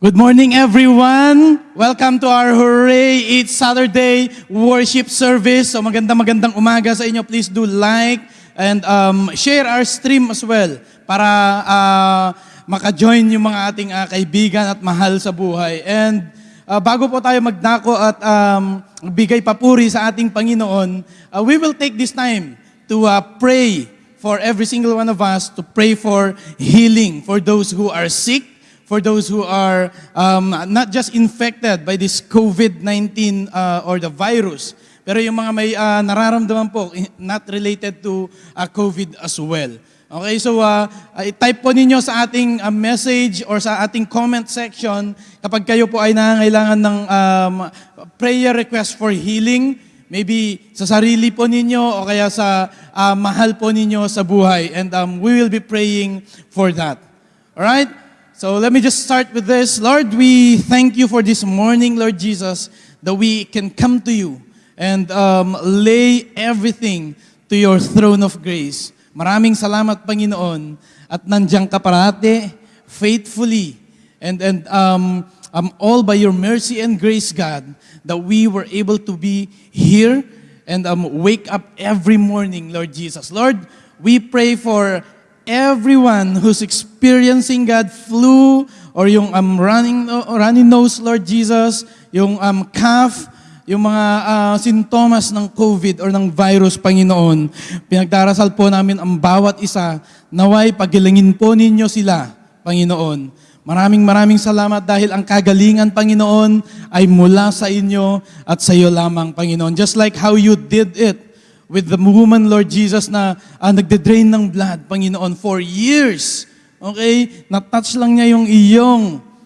Good morning, everyone. Welcome to our Hooray It's Saturday worship service. So magandang magandang umaga sa inyo. Please do like and um, share our stream as well para uh, maka-join yung mga ating uh, kaibigan at mahal sa buhay. And uh, bago po tayo magdako at um, bigay papuri sa ating Panginoon, uh, we will take this time to uh, pray for every single one of us, to pray for healing for those who are sick, for those who are um, not just infected by this COVID-19 uh, or the virus, pero yung mga may uh, nararamdaman po, eh, not related to uh, COVID as well. Okay, so uh, type po ninyo sa ating uh, message or sa ating comment section kapag kayo po ay nangangailangan ng um, prayer request for healing, maybe sa sarili po ninyo o kaya sa uh, mahal po ninyo sa buhay. And um, we will be praying for that. Alright? So let me just start with this. Lord, we thank you for this morning, Lord Jesus, that we can come to you and um, lay everything to your throne of grace. Maraming salamat, Panginoon, at nandiyan ka parate, faithfully, and, and um, um, all by your mercy and grace, God, that we were able to be here and um, wake up every morning, Lord Jesus. Lord, we pray for everyone who's experiencing God flu or yung um, running, uh, running nose, Lord Jesus, yung um, cough, yung mga uh, sintomas ng COVID or ng virus, Panginoon, pinagdarasal po namin ang bawat isa, naway pagilingin po ninyo sila, Panginoon. Maraming maraming salamat dahil ang kagalingan, Panginoon, ay mula sa inyo at sa iyo lamang, Panginoon. Just like how you did it with the woman, Lord Jesus, na uh, nagde-drain ng blood, Panginoon, for years. Okay? Na-touch lang niya yung iyong,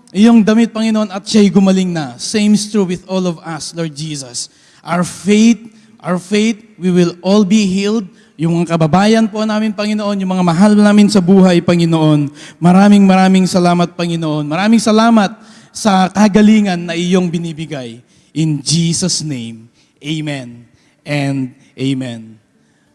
iyong damit, Panginoon, at siya'y gumaling na. Same is true with all of us, Lord Jesus. Our faith, our faith, we will all be healed. Yung mga kababayan po namin, Panginoon, yung mga mahal namin sa buhay, Panginoon. Maraming maraming salamat, Panginoon. Maraming salamat sa kagalingan na iyong binibigay. In Jesus' name, Amen and Amen.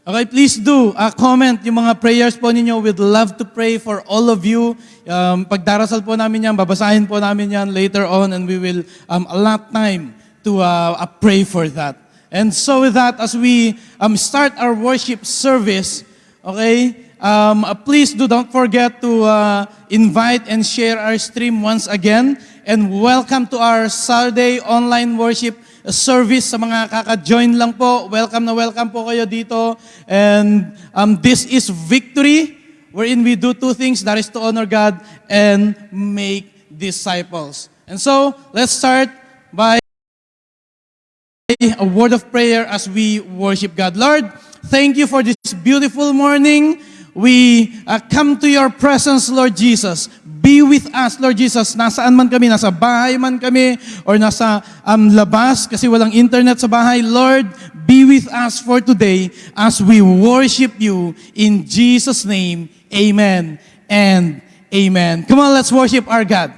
Okay, please do uh, comment yung mga prayers po ninyo. We'd love to pray for all of you. Um, pagdarasal po namin yan, babasahin po namin yan later on and we will um, allot time to uh, uh, pray for that. And so with that, as we um, start our worship service, okay, um, uh, please do don't forget to uh, invite and share our stream once again. And welcome to our Saturday online worship service sa mga kaka-join lang po. Welcome na welcome po kayo dito. And um, this is victory wherein we do two things. That is to honor God and make disciples. And so, let's start by a word of prayer as we worship God. Lord, thank you for this beautiful morning. We uh, come to your presence, Lord Jesus. Be with us, Lord Jesus. Nasaan man kami, nasa bahay man kami, or nasa um, labas kasi walang internet sa bahay. Lord, be with us for today as we worship you in Jesus' name. Amen and amen. Come on, let's worship our God.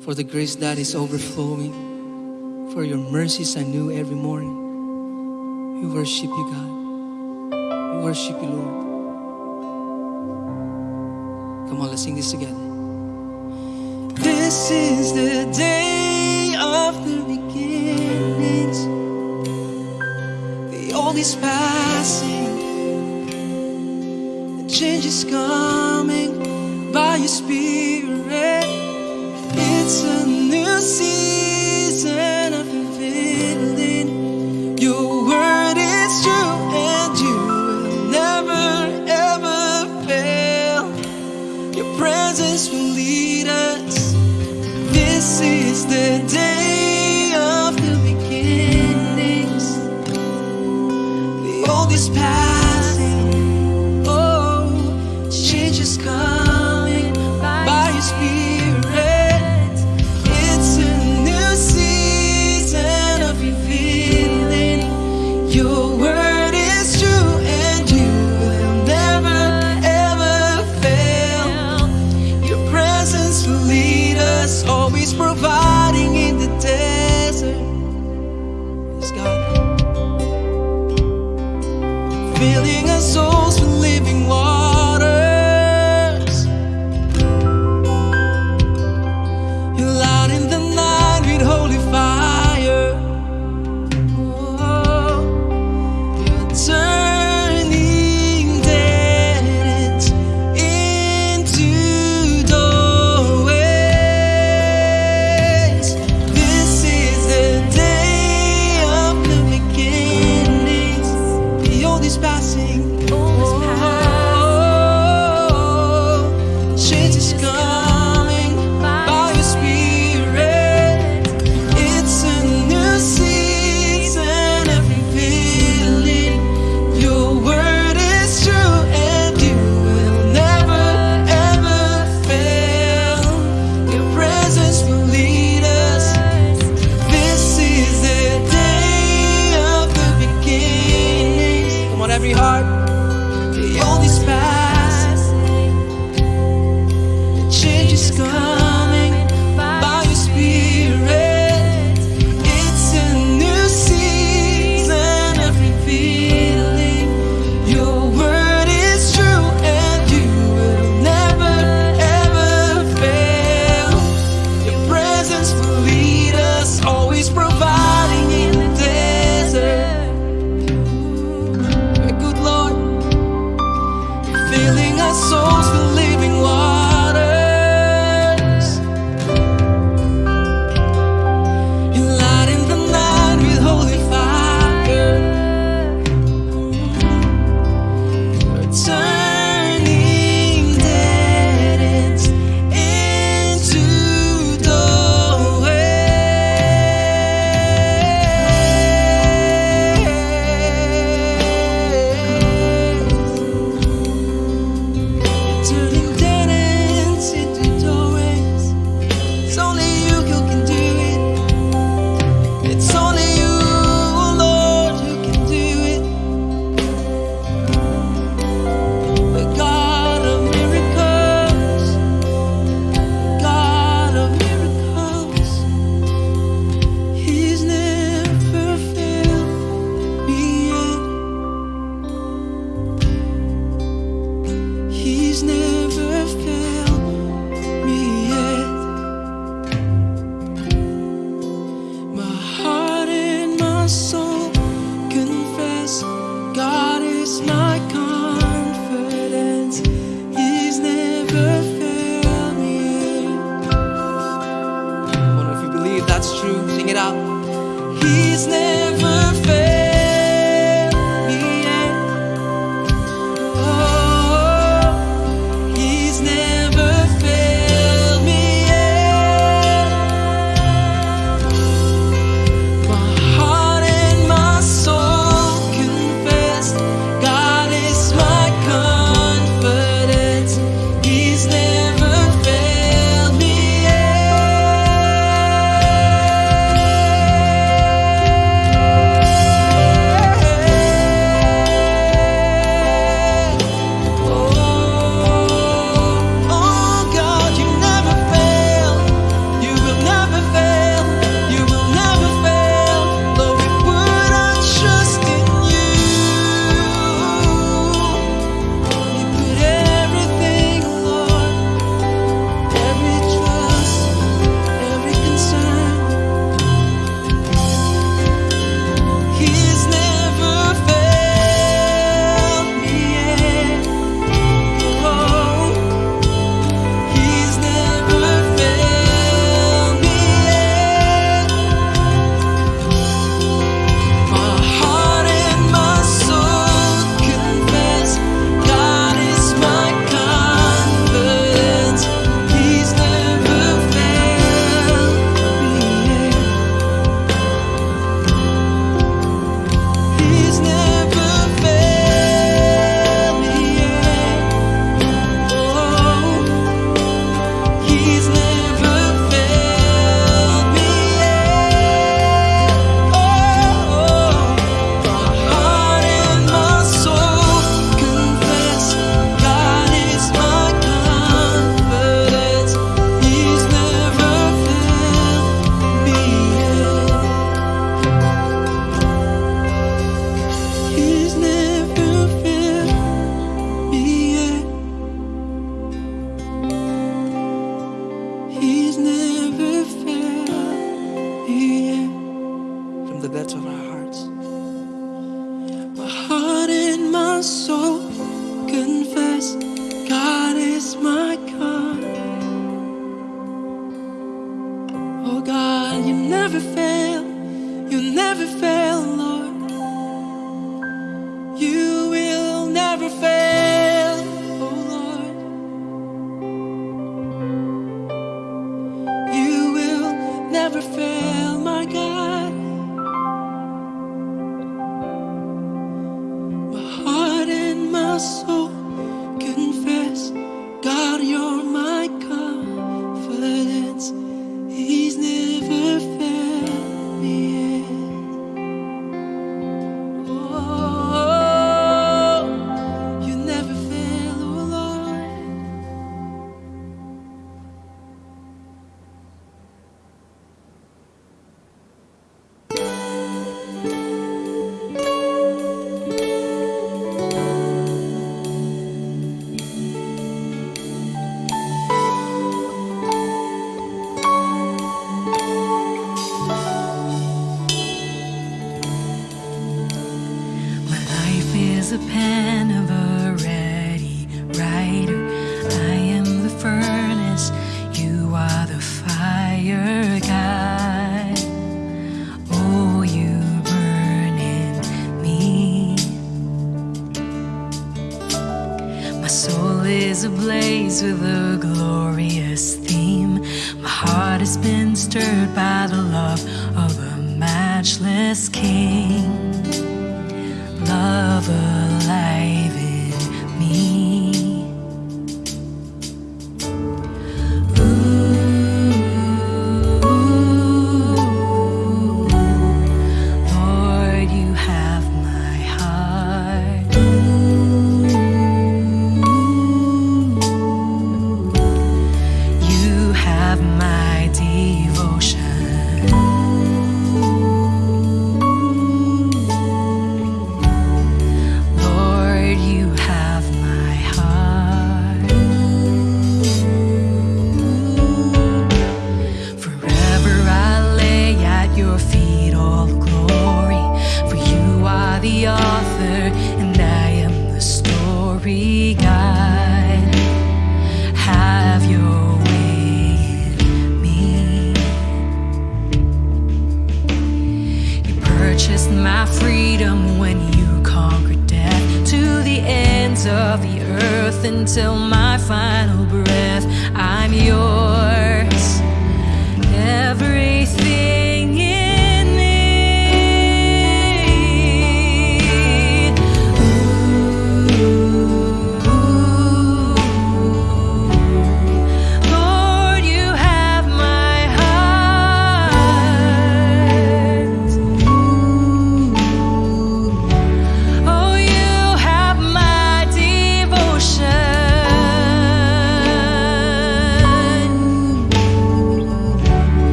For the grace that is overflowing, for your mercies I knew every morning. We worship you, God. We worship you, Lord. Come on, let's sing this together. This is the day of the beginnings. The old is passing. The change is coming by your spirit.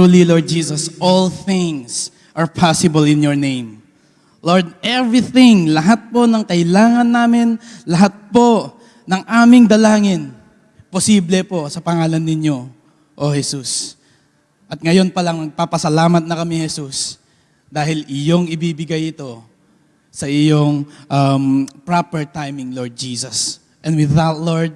Truly, Lord Jesus, all things are possible in your name. Lord, everything, lahat po ng kailangan namin, lahat po ng aming dalangin, posible po sa pangalan ninyo, O Jesus. At ngayon pa lang, nagpapasalamat na kami, Jesus, dahil iyong ibibigay ito sa iyong um, proper timing, Lord Jesus. And with that, Lord,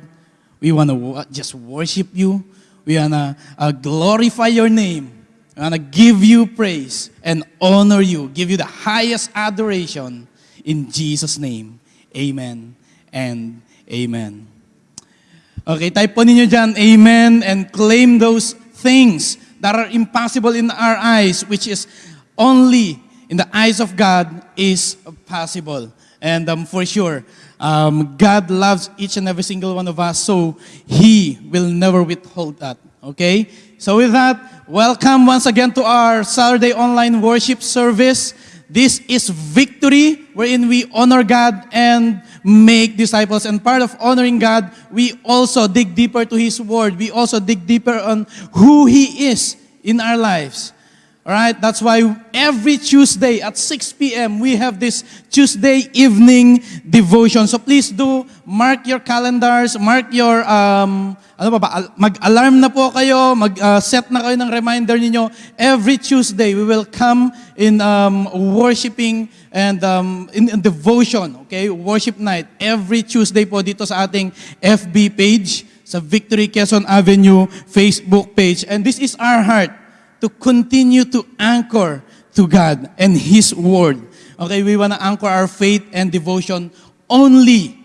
we want to just worship you. We want to uh, glorify your name. We want to give you praise and honor you, give you the highest adoration in Jesus' name. Amen and amen. Okay, type po ninyo dyan, amen, and claim those things that are impossible in our eyes, which is only in the eyes of God is possible. And um, for sure, um, God loves each and every single one of us, so He will never withhold that. Okay? So with that, welcome once again to our Saturday online worship service. This is victory wherein we honor God and make disciples. And part of honoring God, we also dig deeper to His Word. We also dig deeper on who He is in our lives. All right, that's why every Tuesday at 6 p.m. we have this Tuesday evening devotion. So please do mark your calendars, mark your um ano ba ba al- mag-alarm na po kayo, mag-set na kayo ng reminder ninyo. Every Tuesday we will come in um, worshiping and um, in, in devotion, okay? Worship night every Tuesday po dito sa ating FB page sa Victory Quezon Avenue Facebook page. And this is our heart to continue to anchor to God and His Word. Okay, we want to anchor our faith and devotion only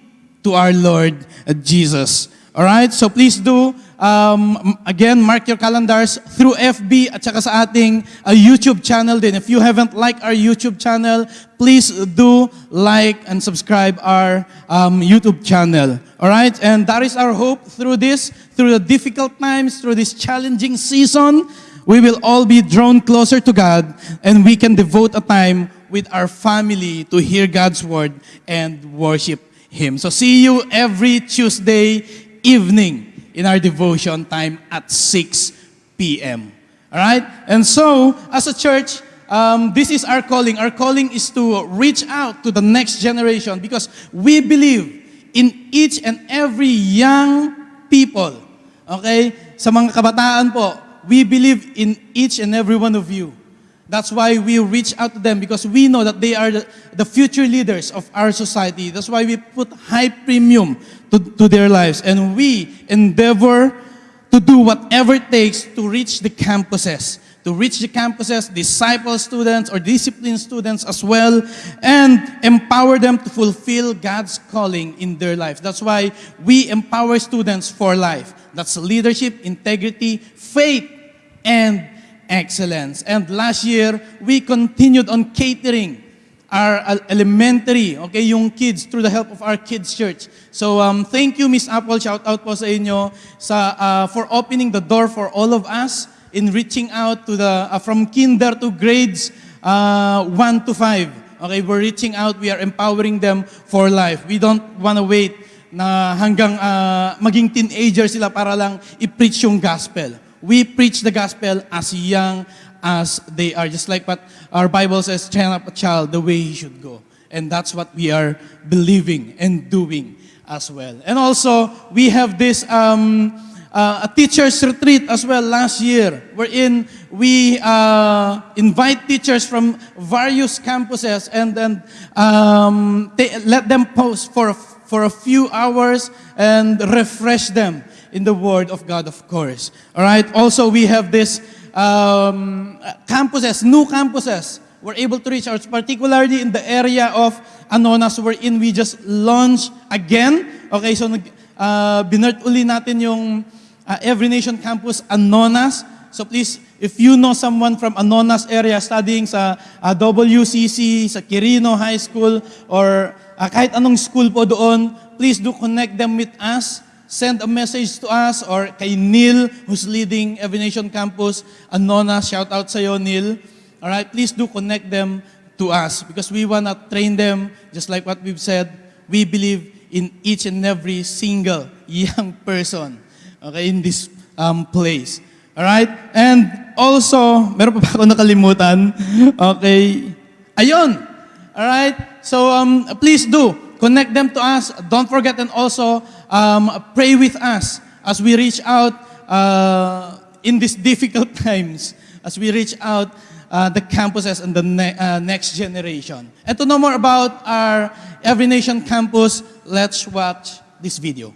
to our Lord Jesus. All right, so please do, um, again, mark your calendars through FB at saka sa ating uh, YouTube channel din. If you haven't liked our YouTube channel, please do like and subscribe our um, YouTube channel. All right, and that is our hope through this, through the difficult times, through this challenging season, we will all be drawn closer to God and we can devote a time with our family to hear God's word and worship Him. So see you every Tuesday evening in our devotion time at 6 p.m. All right? And so, as a church, um, this is our calling. Our calling is to reach out to the next generation because we believe in each and every young people. Okay? Sa mga kabataan po, we believe in each and every one of you. That's why we reach out to them because we know that they are the, the future leaders of our society. That's why we put high premium to, to their lives. And we endeavor to do whatever it takes to reach the campuses. To reach the campuses, disciple students or discipline students as well, and empower them to fulfill God's calling in their life. That's why we empower students for life. That's leadership, integrity, faith, and excellence. And last year, we continued on catering our elementary, okay, yung kids through the help of our kids church. So um, thank you, Miss Apple. Shout out po sa inyo sa, uh, for opening the door for all of us in reaching out to the, uh, from kinder to grades uh, 1 to 5. Okay, we're reaching out, we are empowering them for life. We don't want to wait na hanggang uh, maging teenager sila para lang i-preach yung gospel. We preach the gospel as young as they are. Just like what our Bible says, train up a child the way he should go. And that's what we are believing and doing as well. And also, we have this um, uh, a teacher's retreat as well last year, wherein we uh, invite teachers from various campuses and then um, let them post for a, for a few hours and refresh them in the Word of God, of course. All right. Also, we have this um, campuses, new campuses. We're able to reach out, particularly in the area of Anonas, wherein we just launched again. Okay, so uh, binert uli natin yung uh, Every Nation Campus Anonas. So please, if you know someone from Anonas area studying sa uh, WCC, sa Quirino High School, or uh, kahit anong school po doon, please do connect them with us. Send a message to us or kay Neil, who's leading Every Nation Campus Anonas. Shout out sa'yo, Neil. Alright, please do connect them to us because we want to train them just like what we've said. We believe in each and every single young person okay, in this um, place. All right? And also, meron pa ako nakalimutan? Okay. Ayun. All right? So um, please do connect them to us. Don't forget and also um, pray with us as we reach out uh, in these difficult times, as we reach out uh, the campuses and the ne- uh, next generation. And to know more about our Every Nation campus, let's watch this video.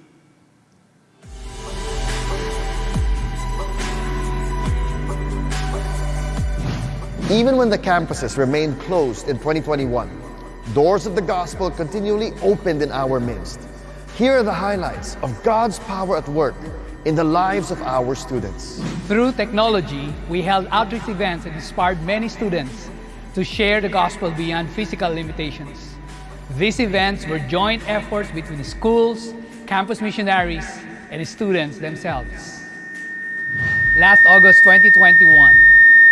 Even when the campuses remained closed in 2021, doors of the gospel continually opened in our midst. Here are the highlights of God's power at work in the lives of our students. Through technology, we held outreach events and inspired many students to share the gospel beyond physical limitations. These events were joint efforts between schools, campus missionaries, and students themselves. Last August 2021,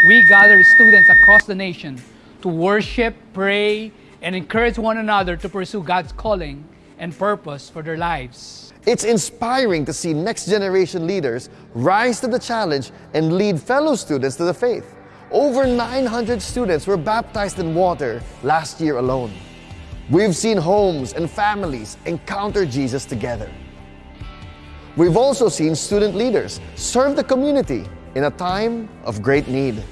we gather students across the nation to worship, pray, and encourage one another to pursue God's calling and purpose for their lives. It's inspiring to see next generation leaders rise to the challenge and lead fellow students to the faith. Over 900 students were baptized in water last year alone. We've seen homes and families encounter Jesus together. We've also seen student leaders serve the community in a time of great need.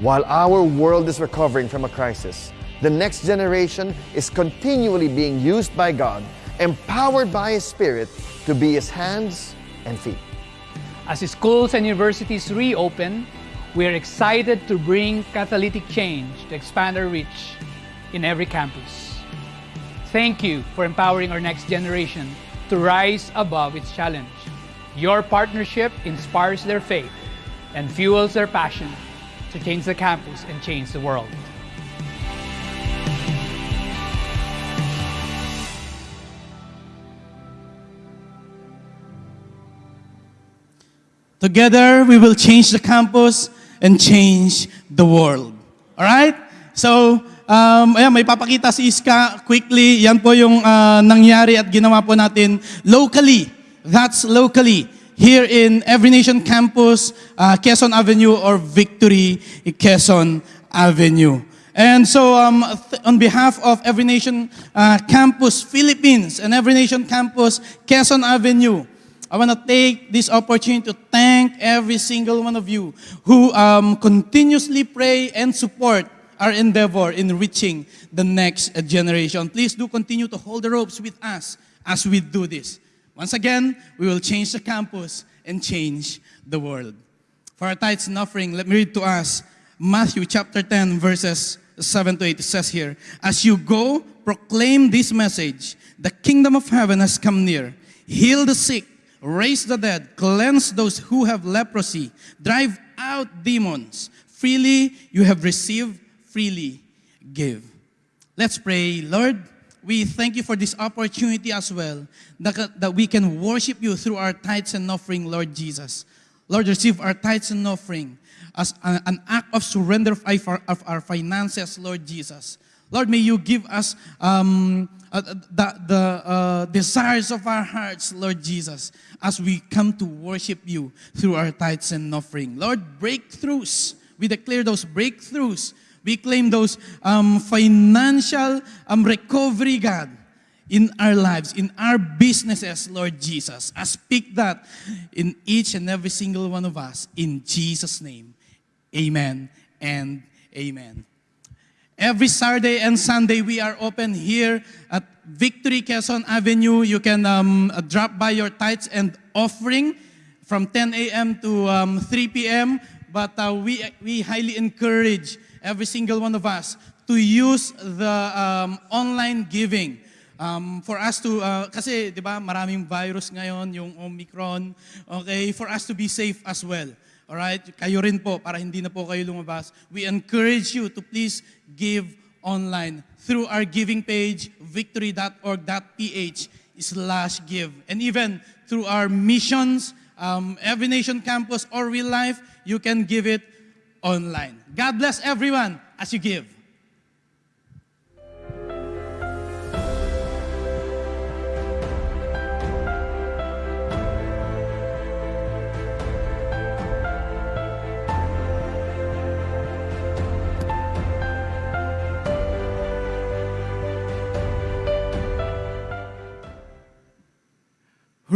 While our world is recovering from a crisis, the next generation is continually being used by God, empowered by His Spirit to be His hands and feet. As schools and universities reopen, we are excited to bring catalytic change to expand our reach in every campus. Thank you for empowering our next generation to rise above its challenge. Your partnership inspires their faith and fuels their passion to change the campus and change the world. Together, we will change the campus and change the world. Alright? So, um, ayan, may papakita si Iska quickly. Yan po yung ah, nangyari at ginawa po natin locally. That's locally. Here in Every Nation Campus, uh, Quezon Avenue or Victory Quezon Avenue. And so, um, on behalf of Every Nation uh, Campus Philippines and Every Nation Campus Quezon Avenue, I want to take this opportunity to thank every single one of you who um, continuously pray and support our endeavor in reaching the next generation. Please do continue to hold the ropes with us as we do this. Once again, we will change the campus and change the world. For our tithes and offering, let me read to us Matthew chapter 10, verses 7 to 8. It says here, As you go, proclaim this message the kingdom of heaven has come near. Heal the sick, raise the dead, cleanse those who have leprosy, drive out demons. Freely you have received, freely give. Let's pray. Lord, we thank you for this opportunity as well that, that we can worship you through our tithes and offering, Lord Jesus. Lord, receive our tithes and offering as a- an act of surrender of our, of our finances, Lord Jesus. Lord, may you give us um, uh, the, the uh, desires of our hearts, Lord Jesus, as we come to worship you through our tithes and offering. Lord, breakthroughs. We declare those breakthroughs. We claim those um, financial um, recovery, God, in our lives, in our businesses, Lord Jesus. I speak that in each and every single one of us. In Jesus' name, amen and amen. Every Saturday and Sunday, we are open here at Victory Quezon Avenue. You can um, uh, drop by your tithes and offering from 10 a.m. to um, 3 p.m. But uh, we, we highly encourage every single one of us to use the um, online giving. Um, for us to, uh, kasi di ba maraming virus ngayon, yung Omicron, okay, for us to be safe as well. Alright? Kayo rin po, para hindi na po kayo lumabas. We encourage you to please give online through our giving page, victory.org.ph slash give. And even through our missions, um, Every Nation Campus or Real Life, you can give it online. God bless everyone as you give.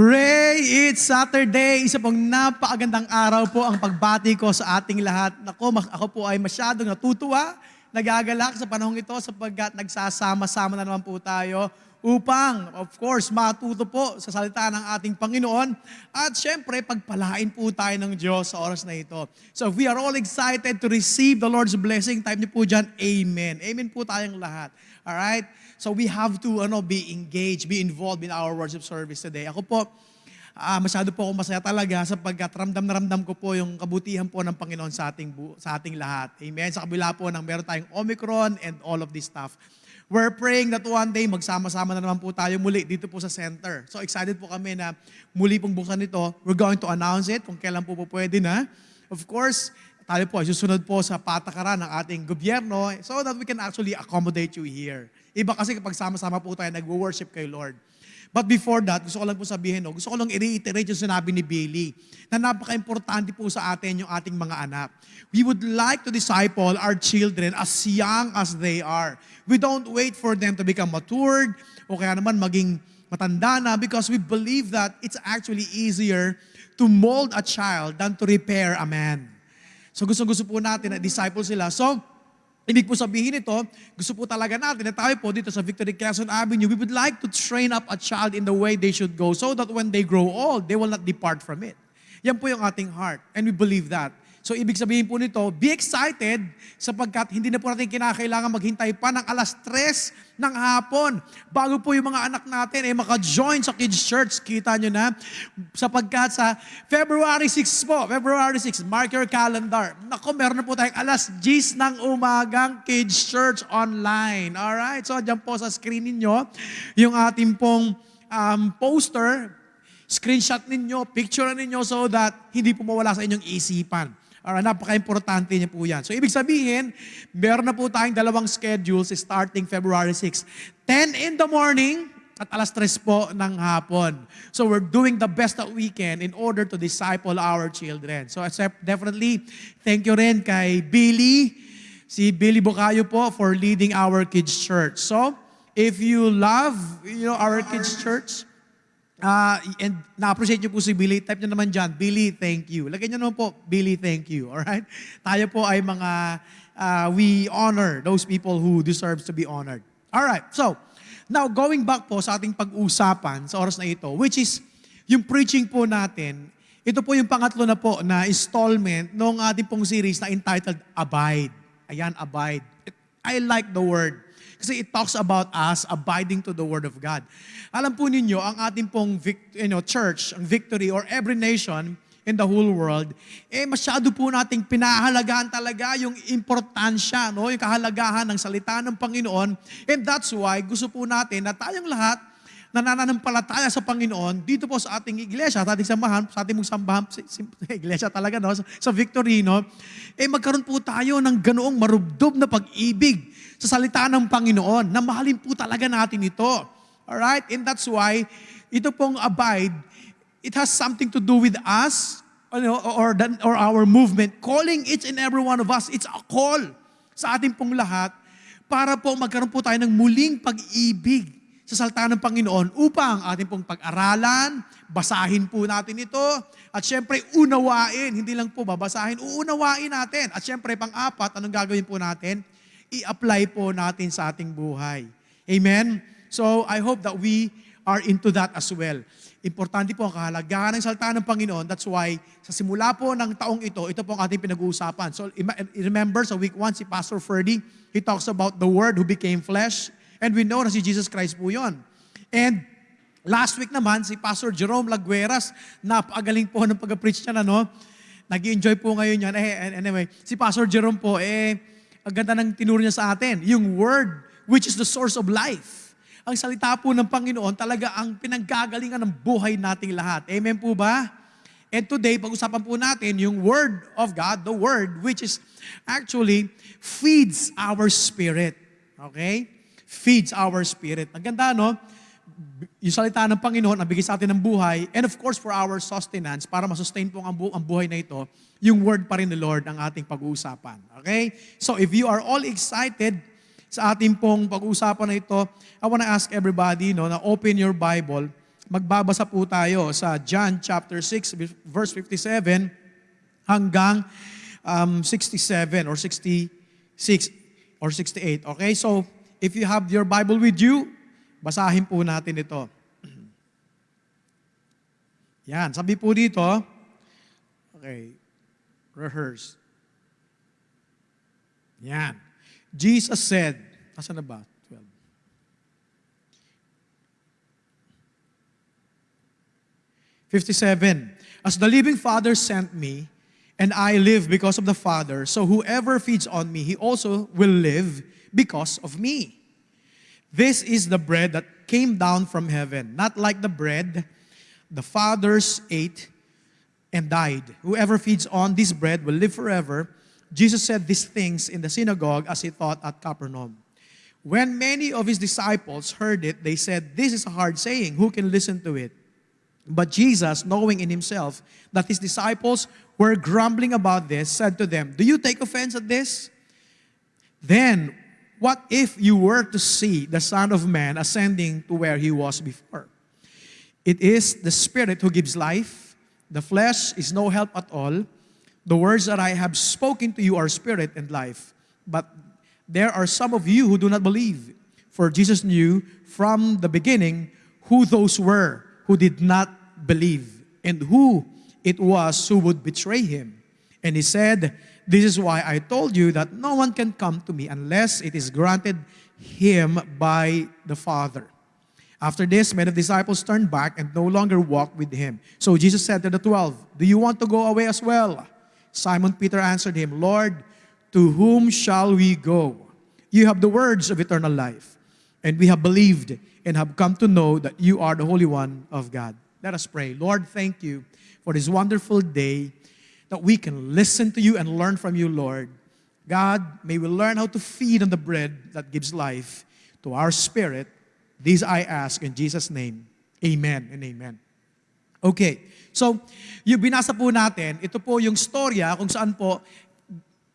Hooray! It's Saturday! Isa pong napakagandang araw po ang pagbati ko sa ating lahat. Nako, ako po ay masyadong natutuwa, nagagalak sa panahong ito sapagkat nagsasama-sama na naman po tayo upang, of course, matuto po sa salita ng ating Panginoon at syempre, pagpalain po tayo ng Diyos sa oras na ito. So we are all excited to receive the Lord's blessing, type niyo po dyan, Amen. Amen po tayong lahat. Alright? So we have to ano, be engaged, be involved in our worship service today. Ako po, ah masyado po ako masaya talaga sapagkat ramdam na ramdam ko po yung kabutihan po ng Panginoon sa ating, sa ating lahat. Amen. Sa kabila po ng meron tayong Omicron and all of this stuff. We're praying that one day magsama-sama na naman po tayo muli dito po sa center. So excited po kami na muli pong buksan ito. We're going to announce it kung kailan po po pwede na. Of course, tayo po ay susunod po sa patakaran ng ating gobyerno so that we can actually accommodate you here. Iba kasi kapag sama-sama po tayo nag-worship kay Lord. But before that, gusto ko lang po sabihin, no, gusto ko lang i-reiterate yung sinabi ni Billy na napaka-importante po sa atin yung ating mga anak. We would like to disciple our children as young as they are. We don't wait for them to become matured o kaya naman maging matanda na because we believe that it's actually easier to mold a child than to repair a man. So gusto-gusto po natin na disciple sila. So, Ibig po sabihin ito, gusto po talaga natin na tayo po dito sa Victory Quezon Avenue, we would like to train up a child in the way they should go so that when they grow old, they will not depart from it. Yan po yung ating heart and we believe that. So ibig sabihin po nito, be excited sapagkat hindi na po natin kinakailangan maghintay pa ng alas 3 ng hapon bago po yung mga anak natin ay maka-join sa kids church. Kita nyo na? Sapagkat sa February 6 po, February 6, mark your calendar. Nako, meron na po tayong alas 10 ng umagang kids church online. Alright? So dyan po sa screen ninyo, yung ating pong um, poster, screenshot ninyo, picture ninyo so that hindi po mawala sa inyong isipan. Alright, napaka-importante niya po yan. So, ibig sabihin, meron na po tayong dalawang schedules starting February 6. 10 in the morning at alas 3 po ng hapon. So, we're doing the best that we can in order to disciple our children. So, definitely, thank you rin kay Billy, si Billy Bukayo po for leading our kids church. So, if you love you know, our kids church, Ah, and na-appreciate niyo po si Billy. Type niyo naman dyan, Billy, thank you. Lagyan niyo naman po, Billy, thank you. Alright? Tayo po ay mga, ah, we honor those people who deserves to be honored. Alright, so, now going back po sa ating pag-usapan sa oras na ito, which is yung preaching po natin, ito po yung pangatlo na po na installment ng ating pong series na entitled Abide. Ayan, Abide. I like the word. Kasi it talks about us abiding to the Word of God. Alam po ninyo, ang ating pong you know, church, ang victory, or every nation in the whole world, eh masyado po nating pinahalagaan talaga yung importansya, no? yung kahalagahan ng salita ng Panginoon. And that's why gusto po natin na tayong lahat na nananampalataya sa Panginoon dito po sa ating iglesia, sa ating sambahan, sa ating mong si- si- iglesia talaga, no? sa, sa victory, no? eh magkaroon po tayo ng ganoong marubdob na pag-ibig sa salita ng Panginoon, na mahalin po talaga natin ito. Alright? And that's why, ito pong abide, it has something to do with us, or, the- or our movement, calling each and every one of us. It's a call sa ating pong lahat para po magkaroon po tayo ng muling pag-ibig sa salita ng Panginoon upang ating pong pag-aralan, basahin po natin ito, at syempre unawain, hindi lang po babasahin, uunawain natin. At syempre pang-apat, anong gagawin po natin? I-apply po natin sa ating buhay. Amen? So I hope that we are into that as well. Importante po ang kahalagahan ng salita ng Panginoon. That's why sa simula po ng taong ito, ito po ang ating pinag-uusapan. So remember sa week 1 si Pastor Ferdy, he talks about the Word who became flesh. And we know na si Jesus Christ po yon. And last week naman, si Pastor Jerome Lagueras, napakagaling po ng pag-preach niya na, no? Nag-enjoy po ngayon yan. Eh, anyway, si Pastor Jerome po, eh, ang ganda ng tinuro niya sa atin. Yung Word, which is the source of life. Ang salita po ng Panginoon, talaga ang pinanggagalingan ng buhay nating lahat. Amen po ba? And today, pag-usapan po natin yung Word of God, the Word, which is actually feeds our spirit. Okay? Feeds our spirit. Ang ganda, no? Yung salita ng Panginoon, ang bigay sa atin ng buhay, and of course, for our sustenance, para masustain po ang, bu- ang buhay na ito, yung Word pa rin ni Lord ang ating pag-uusapan. Okay? So, if you are all excited sa ating pong pag-uusapan na ito, I want to ask everybody no, na open your Bible magbabasa po tayo sa John chapter 6, verse 57 hanggang um, 67 or 66 or 68. Okay, so if you have your Bible with you, basahin po natin ito. Yan, sabi po dito, okay, rehearse. Yan. Jesus said, asa na ba? 12. Fifty-seven. As the living Father sent me, and I live because of the Father, so whoever feeds on me, he also will live because of me. This is the bread that came down from heaven, not like the bread the fathers ate and died. Whoever feeds on this bread will live forever. Jesus said these things in the synagogue as he taught at Capernaum. When many of his disciples heard it, they said, This is a hard saying. Who can listen to it? But Jesus, knowing in himself that his disciples were grumbling about this, said to them, Do you take offense at this? Then, what if you were to see the Son of Man ascending to where he was before? It is the Spirit who gives life. The flesh is no help at all. The words that I have spoken to you are spirit and life. But there are some of you who do not believe. For Jesus knew from the beginning who those were who did not believe and who it was who would betray him. And he said, This is why I told you that no one can come to me unless it is granted him by the Father. After this, many disciples turned back and no longer walked with him. So Jesus said to the twelve, Do you want to go away as well? Simon Peter answered him, Lord, to whom shall we go? You have the words of eternal life, and we have believed and have come to know that you are the Holy One of God. Let us pray. Lord, thank you for this wonderful day that we can listen to you and learn from you, Lord. God, may we learn how to feed on the bread that gives life to our spirit These I ask in Jesus' name. Amen and amen. Okay, so yung binasa po natin, ito po yung storya kung saan po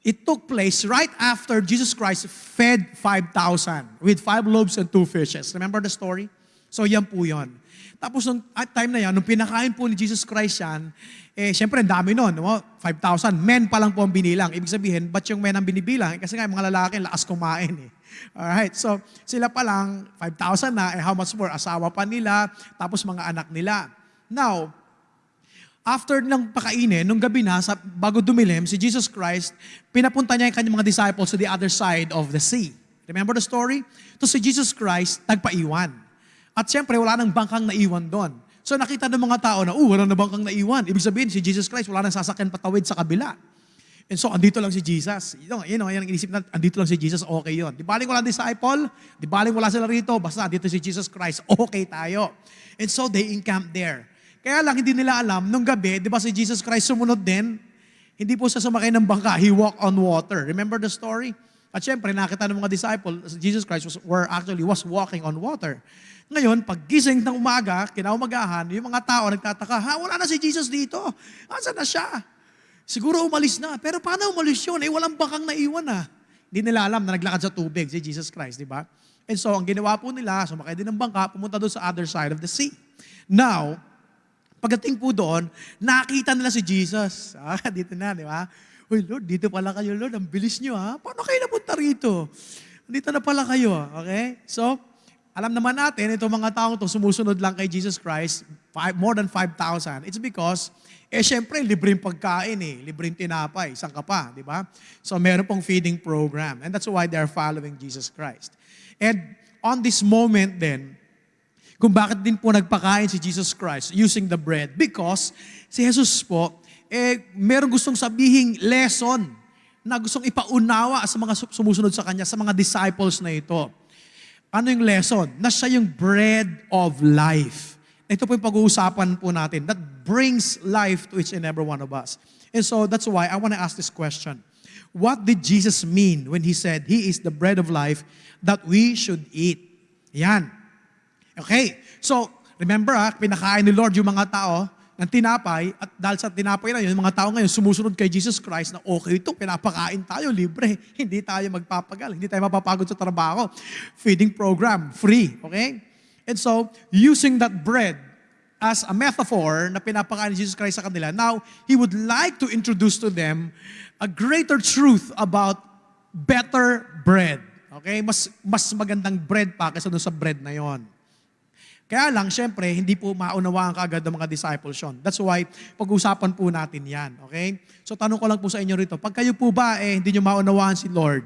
it took place right after Jesus Christ fed 5,000 with five loaves and two fishes. Remember the story? So yan po yon. Tapos nung at time na yan, nung pinakain po ni Jesus Christ yan, eh syempre ang dami nun, no? 5,000. Men pa lang po ang binilang. Ibig sabihin, ba't yung men ang binibilang? Eh, kasi nga mga lalaki, lakas kumain eh. Alright, so sila pa lang, 5,000 na, eh how much more? Asawa pa nila, tapos mga anak nila. Now, after ng pakainin, nung gabi na, sa, bago dumilim, si Jesus Christ, pinapunta niya yung kanyang mga disciples to the other side of the sea. Remember the story? So si Jesus Christ, nagpaiwan. At siyempre, wala nang bangkang naiwan doon. So nakita ng mga tao na, oh, wala na bangkang naiwan. Ibig sabihin, si Jesus Christ, wala nang sasakyan patawid sa kabila. And so, andito lang si Jesus. You know, you know yan ang inisip na, andito lang si Jesus, okay yon. Di baling wala disciple, di baling wala sila rito, basta andito si Jesus Christ, okay tayo. And so, they encamped there. Kaya lang, hindi nila alam, nung gabi, di ba si Jesus Christ sumunod din? Hindi po siya sumakay ng bangka, he walked on water. Remember the story? At syempre, nakita ng mga disciples, Jesus Christ was, were actually was walking on water. Ngayon, pag gising ng umaga, kinaumagahan, yung mga tao nagtataka, ha, wala na si Jesus dito. Asa na siya? Siguro umalis na. Pero paano umalis yun? Eh, walang bangkang naiwan na. Hindi nila alam na naglakad sa tubig si Jesus Christ, di ba? And so, ang ginawa po nila, sumakay din ng bangka, pumunta doon sa other side of the sea. Now, pagdating po doon, nakita nila si Jesus. Ah, dito na, di ba? Uy, Lord, dito pala kayo, Lord. Ang bilis nyo, ha? Paano kayo napunta rito? Dito na pala kayo, okay? So, alam naman natin, itong mga taong to sumusunod lang kay Jesus Christ, five, more than 5,000. It's because, eh syempre, libreng pagkain eh, libreng tinapay, isang ka pa, di ba? So meron pong feeding program. And that's why they're following Jesus Christ. And on this moment then, kung bakit din po nagpakain si Jesus Christ using the bread, because si Jesus po, eh, meron gustong sabihing lesson na gustong ipaunawa sa mga sumusunod sa Kanya, sa mga disciples na ito. Ano yung lesson? Na siya yung bread of life. Ito po yung pag-uusapan po natin that brings life to each and every one of us. And so that's why I want to ask this question. What did Jesus mean when He said, He is the bread of life that we should eat? Yan. Okay. So, remember ha, pinakain ni Lord yung mga tao ng tinapay at dahil sa tinapay na yun, yung mga tao ngayon sumusunod kay Jesus Christ na okay ito, pinapakain tayo, libre. Hindi tayo magpapagal, hindi tayo mapapagod sa trabaho. Feeding program, free, okay? And so, using that bread, as a metaphor na pinapakain ni Jesus Christ sa kanila. Now, He would like to introduce to them a greater truth about better bread. Okay? Mas, mas magandang bread pa kaysa doon sa bread na yon. Kaya lang, syempre, hindi po maunawaan kaagad ng mga disciples yun. That's why, pag-usapan po natin yan. Okay? So, tanong ko lang po sa inyo rito, pag kayo po ba, eh, hindi nyo maunawaan si Lord,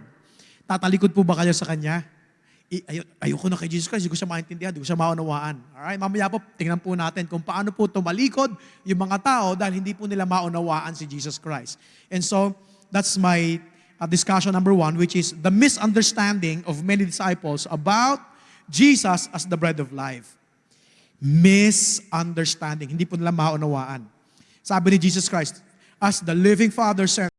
tatalikod po ba kayo sa Kanya? I, ayo, ayoko na kay Jesus Christ, hindi ko siya maintindihan, hindi ko siya maunawaan. Alright? Mamaya po, tingnan po natin kung paano po tumalikod yung mga tao dahil hindi po nila maunawaan si Jesus Christ. And so, that's my uh, discussion number one, which is the misunderstanding of many disciples about Jesus as the bread of life misunderstanding. Hindi po nila maunawaan. Sabi ni Jesus Christ, as the living Father sent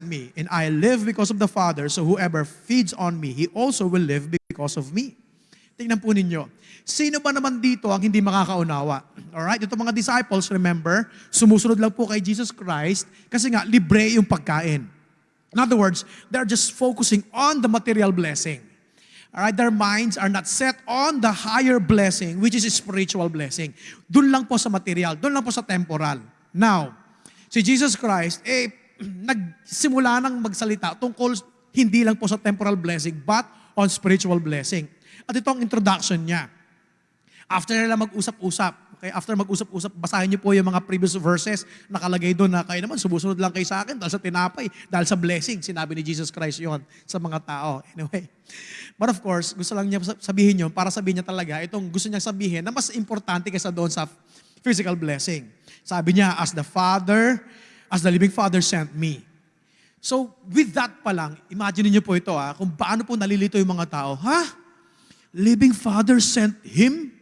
me, and I live because of the Father, so whoever feeds on me, he also will live because of me. Tingnan po ninyo. Sino ba naman dito ang hindi makakaunawa? Alright? Ito mga disciples, remember, sumusunod lang po kay Jesus Christ kasi nga, libre yung pagkain. In other words, they're just focusing on the material blessing. Alright, their minds are not set on the higher blessing, which is spiritual blessing. Doon lang po sa material, doon lang po sa temporal. Now, si Jesus Christ, eh, nagsimula nang magsalita tungkol hindi lang po sa temporal blessing, but on spiritual blessing. At ito ang introduction niya. After nila mag-usap-usap, okay, after mag-usap-usap, basahin niyo po yung mga previous verses, nakalagay doon na kayo naman, sumusunod lang kayo sa akin dahil sa tinapay, dahil sa blessing, sinabi ni Jesus Christ yon sa mga tao. Anyway, but of course, gusto lang niya sabihin yun para sabihin niya talaga itong gusto niya sabihin na mas importante kaysa doon sa physical blessing. Sabi niya, as the Father, as the living Father sent me. So, with that pa lang, imagine niyo po ito ah, kung paano po nalilito yung mga tao. Ha? Living Father sent Him?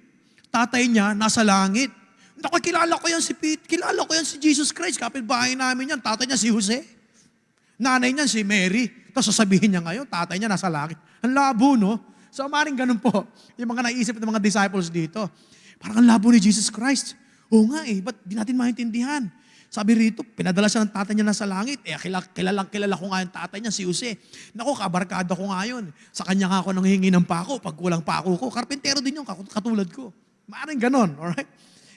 Tatay niya nasa langit. Naku, kilala ko yan si Pete, kilala ko yan si Jesus Christ, kapitbahay namin yan, tatay niya si Jose. Nanay niya si Mary. Tapos sasabihin niya ngayon, tatay niya nasa langit. Ang labo, no? So, maring ganun po, yung mga naisip ng mga disciples dito. Parang ang labo ni Jesus Christ. Oo nga eh, ba't di natin maintindihan? Sabi rito, pinadala siya ng tatay niya nasa langit. Eh, kilala, kilala, kilala ko nga yung tatay niya, si Jose. Naku, kabarkada ko nga yun. Sa kanya nga ako nang hingi ng pako, pag kulang pako ko. Karpentero din yun, katulad ko. Maaring ganon, alright?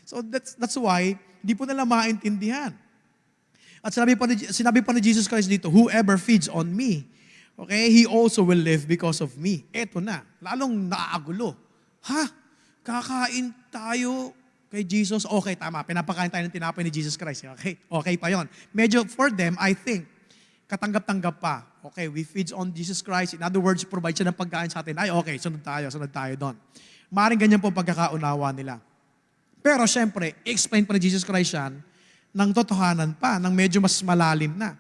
So that's, that's why, hindi po nila maintindihan. At sinabi pa, ni, sinabi pa ni Jesus Christ dito, whoever feeds on me, okay, he also will live because of me. Eto na, lalong nakaagulo. Ha? Kakain tayo kay Jesus? Okay, tama, pinapakain tayo ng tinapay ni Jesus Christ. Okay, okay pa yon. Medyo for them, I think, katanggap-tanggap pa. Okay, we feed on Jesus Christ. In other words, provide siya ng pagkain sa atin. Ay, okay, sunod tayo, sunod tayo doon. Maring ganyan po pagkakaunawa nila. Pero syempre, explain pa ni Jesus Christ yan ng totohanan pa, ng medyo mas malalim na.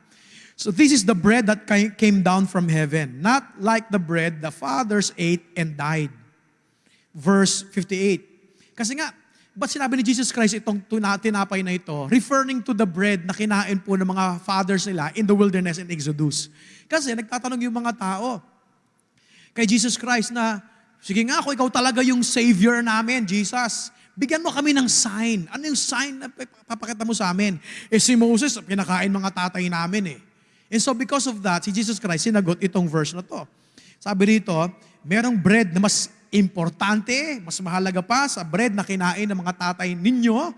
So this is the bread that came down from heaven, not like the bread the fathers ate and died. Verse 58. Kasi nga, ba't sinabi ni Jesus Christ itong tinapay na ito, referring to the bread na kinain po ng mga fathers nila in the wilderness in Exodus. Kasi nagtatanong yung mga tao kay Jesus Christ na, Sige nga, kung ikaw talaga yung Savior namin, Jesus, bigyan mo kami ng sign. Ano yung sign na papakita mo sa amin? Eh si Moses, pinakain mga tatay namin eh. And so because of that, si Jesus Christ sinagot itong verse na to. Sabi rito, merong bread na mas importante, mas mahalaga pa sa bread na kinain ng mga tatay ninyo,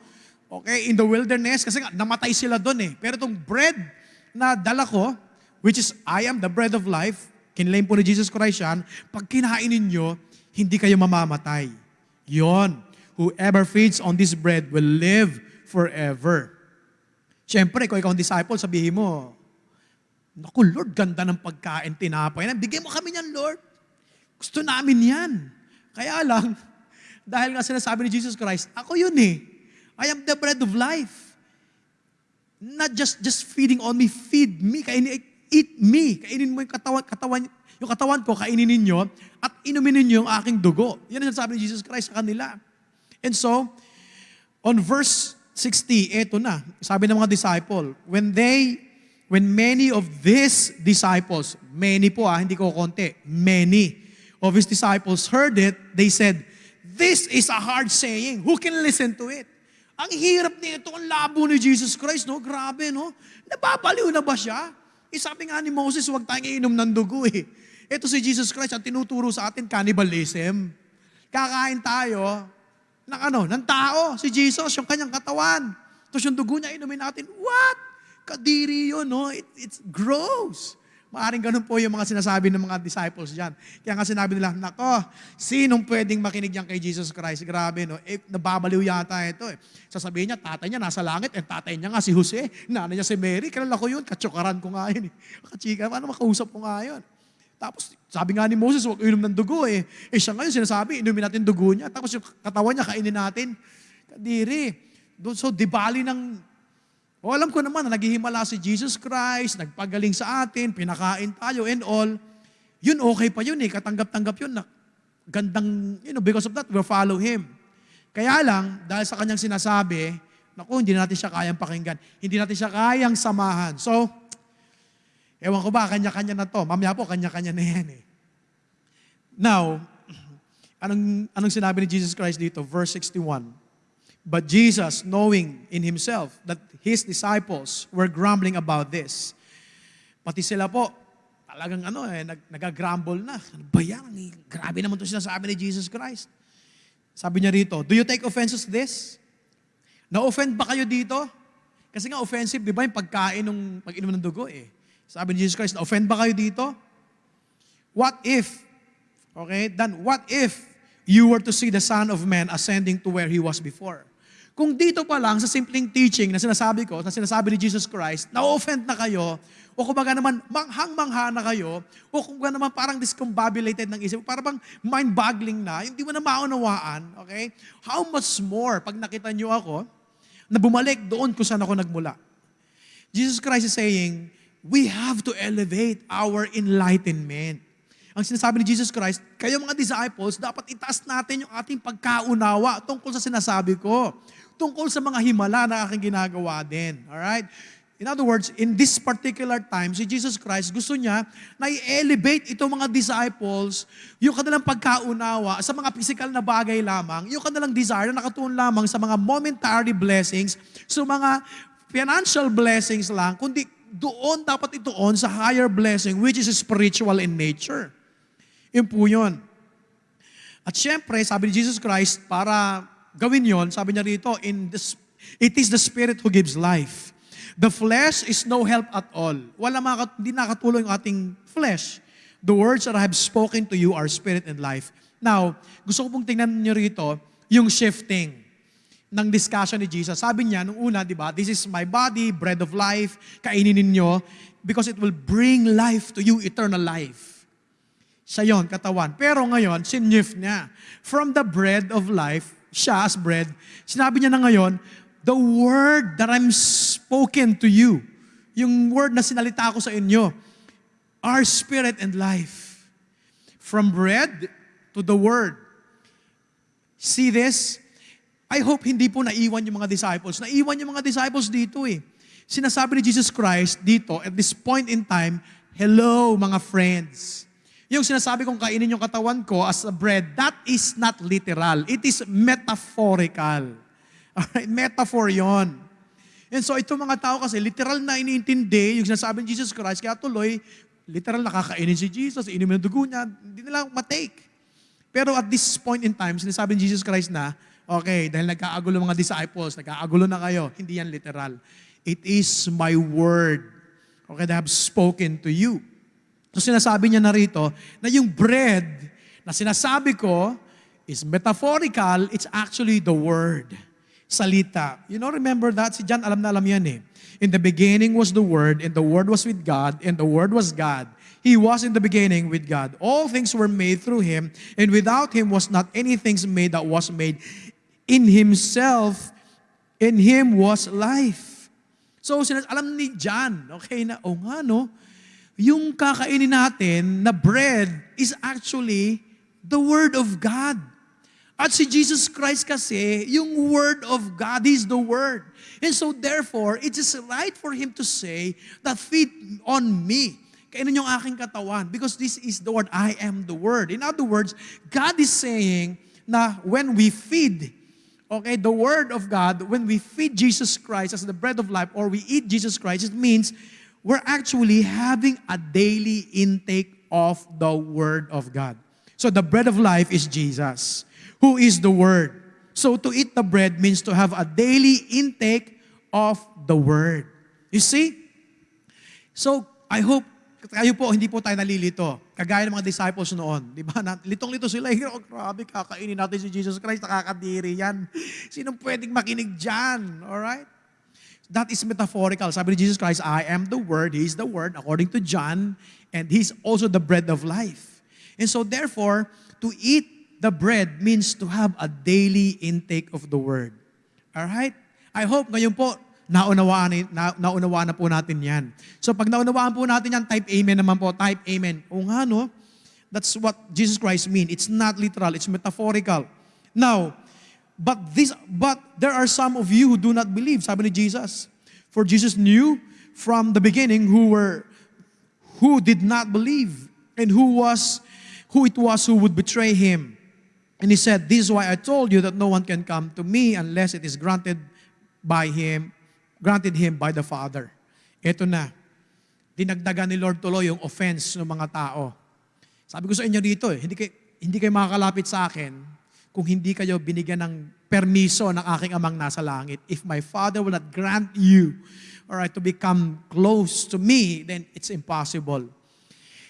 okay, in the wilderness, kasi nga, namatay sila doon eh. Pero itong bread na dala ko, which is, I am the bread of life, kinlaim po ni Jesus Christ yan, pag kinain ninyo, hindi kayo mamamatay. Yon. Whoever feeds on this bread will live forever. Siyempre, kung ikaw ang disciple, sabihin mo, Naku, Lord, ganda ng pagkain, tinapay na. Bigyan mo kami niyan, Lord. Gusto namin yan. Kaya lang, dahil nga sinasabi ni Jesus Christ, ako yun eh. I am the bread of life. Not just just feeding on me, feed me, kainin, eat me. Kainin mo yung katawan, katawan, yung katawan ko, kainin ninyo, at inumin ninyo yung aking dugo. Yan ang sabi ni Jesus Christ sa kanila. And so, on verse 60, eto na, sabi ng mga disciple, when they, when many of these disciples, many po ah, hindi ko konti, many of his disciples heard it, they said, this is a hard saying. Who can listen to it? Ang hirap nito, ang labo ni Jesus Christ, no? Grabe, no? Nababaliw na ba siya? Eh, sabi nga ni Moses, huwag tayong iinom ng dugo eh. Ito si Jesus Christ, ang tinuturo sa atin, cannibalism. Kakain tayo, ng ano, ng tao, si Jesus, yung kanyang katawan. Tapos yung dugo niya, inumin natin. What? Kadiri yun, no? It, it's gross. Maaring ganun po yung mga sinasabi ng mga disciples dyan. Kaya nga sinabi nila, nako, sinong pwedeng makinig yan kay Jesus Christ? Grabe, no? Eh, nababaliw yata ito eh. Sasabihin niya, tatay niya nasa langit, eh tatay niya nga si Jose, nanay niya si Mary, kilala ko yun, katsukaran ko nga yun eh. Kachika, ano makausap ko nga yun. Tapos, sabi nga ni Moses, huwag inom ng dugo eh. Eh siya ngayon sinasabi, inumin natin dugo niya. Tapos yung katawan niya, kainin natin. Kadiri. So, di bali ng o alam ko naman na naghihimala si Jesus Christ, nagpagaling sa atin, pinakain tayo and all. Yun okay pa yun eh, katanggap-tanggap yun na gandang, you know, because of that, we'll follow Him. Kaya lang, dahil sa kanyang sinasabi, naku, hindi natin siya kayang pakinggan. Hindi natin siya kayang samahan. So, ewan ko ba, kanya-kanya na to. Mamaya po, kanya-kanya na yan eh. Now, anong, anong sinabi ni Jesus Christ dito? Verse 61. But Jesus, knowing in himself that his disciples were grumbling about this, pati sila po, talagang ano eh, nag, nag-grumble na. Ano ba yan? Grabe naman ito sinasabi ni Jesus Christ. Sabi niya rito, Do you take offenses this? Na-offend ba kayo dito? Kasi nga offensive, di ba yung pagkain ng pag-inom ng dugo eh. Sabi ni Jesus Christ, na-offend ba kayo dito? What if, okay, then what if you were to see the Son of Man ascending to where He was before? Kung dito pa lang sa simpleng teaching na sinasabi ko, na sinasabi ni Jesus Christ, na-offend na kayo, o kumbaga naman manghang-mangha na kayo, o kumbaga naman parang discombobulated ng isip, parang bang mind-boggling na, hindi mo na maunawaan, okay? How much more pag nakita niyo ako, na bumalik doon kung saan ako nagmula. Jesus Christ is saying, we have to elevate our enlightenment. Ang sinasabi ni Jesus Christ, kayo mga disciples, dapat itaas natin yung ating pagkaunawa tungkol sa sinasabi ko. Tungkol sa mga himala na aking ginagawa din. Alright? In other words, in this particular time, si Jesus Christ gusto niya na i-elevate itong mga disciples, yung kanilang pagkaunawa sa mga physical na bagay lamang, yung kanilang desire na nakatuon lamang sa mga momentary blessings, sa mga financial blessings lang, kundi doon dapat ituon sa higher blessing which is spiritual in nature. Yun po yun. At syempre, sabi ni Jesus Christ, para gawin yon, sabi niya rito, in this, it is the Spirit who gives life. The flesh is no help at all. Wala maka, hindi nakatulong yung ating flesh. The words that I have spoken to you are spirit and life. Now, gusto ko pong tingnan niyo rito yung shifting ng discussion ni Jesus. Sabi niya, nung una, di ba, this is my body, bread of life, kainin ninyo, because it will bring life to you, eternal life. Siya yon, katawan. Pero ngayon, sinyift niya. From the bread of life, siya as bread, sinabi niya na ngayon, the word that I'm spoken to you, yung word na sinalita ko sa inyo, are spirit and life. From bread to the word. See this? I hope hindi po naiwan yung mga disciples. Naiwan yung mga disciples dito eh. Sinasabi ni Jesus Christ dito, at this point in time, hello mga friends. Yung sinasabi kong kainin yung katawan ko as a bread, that is not literal. It is metaphorical. Alright, metaphor yon. And so itong mga tao kasi literal na iniintindi yung sinasabi ni Jesus Christ, kaya tuloy, literal nakakainin si Jesus, inumin ng dugo niya, hindi nila matake. Pero at this point in time, sinasabi ni Jesus Christ na, okay, dahil nagkaagulo mga disciples, nagkaagulo na kayo, hindi yan literal. It is my word, okay, that I have spoken to you. So sinasabi niya na rito na yung bread na sinasabi ko is metaphorical, it's actually the word. Salita. You know, remember that? Si John, alam na alam yan eh. In the beginning was the Word, and the Word was with God, and the Word was God. He was in the beginning with God. All things were made through Him, and without Him was not anything made that was made. In Himself, in Him was life. So, alam ni John, okay, na, oh nga no, yung kakainin natin na bread is actually the Word of God. At si Jesus Christ kasi, yung Word of God is the Word. And so therefore, it is right for Him to say that feed on me. Kainin yung aking katawan because this is the Word. I am the Word. In other words, God is saying na when we feed, okay, the Word of God, when we feed Jesus Christ as the bread of life or we eat Jesus Christ, it means we're actually having a daily intake of the Word of God. So the bread of life is Jesus, who is the Word. So to eat the bread means to have a daily intake of the word. You see? So, I hope kayo po, hindi po tayo nalilito. Kagaya ng mga disciples noon. Di ba? Litong-lito sila. Oh, grabe, kakainin natin si Jesus Christ. Nakakadiri yan. Sinong pwedeng makinig dyan? Alright? That is metaphorical. Sabi ni Jesus Christ, I am the Word. He is the Word, according to John. And He's also the bread of life. And so therefore, to eat the bread means to have a daily intake of the Word. Alright? I hope ngayon po, naunawaan, na, naunawaan na po natin yan. So pag naunawaan po natin yan, type amen naman po. Type amen. O nga no, that's what Jesus Christ mean. It's not literal, it's metaphorical. Now, but this but there are some of you who do not believe, sabi ni Jesus. For Jesus knew from the beginning who were who did not believe and who was who it was who would betray him. And he said, This is why I told you that no one can come to me unless it is granted by him, granted him by the Father. Ito na. Dinagdagan ni Lord tuloy yung offense ng mga tao. Sabi ko sa inyo dito, eh, hindi kayo, hindi kayo makakalapit sa akin kung hindi kayo binigyan ng permiso ng aking amang nasa langit. If my Father will not grant you all right, to become close to me, then it's impossible.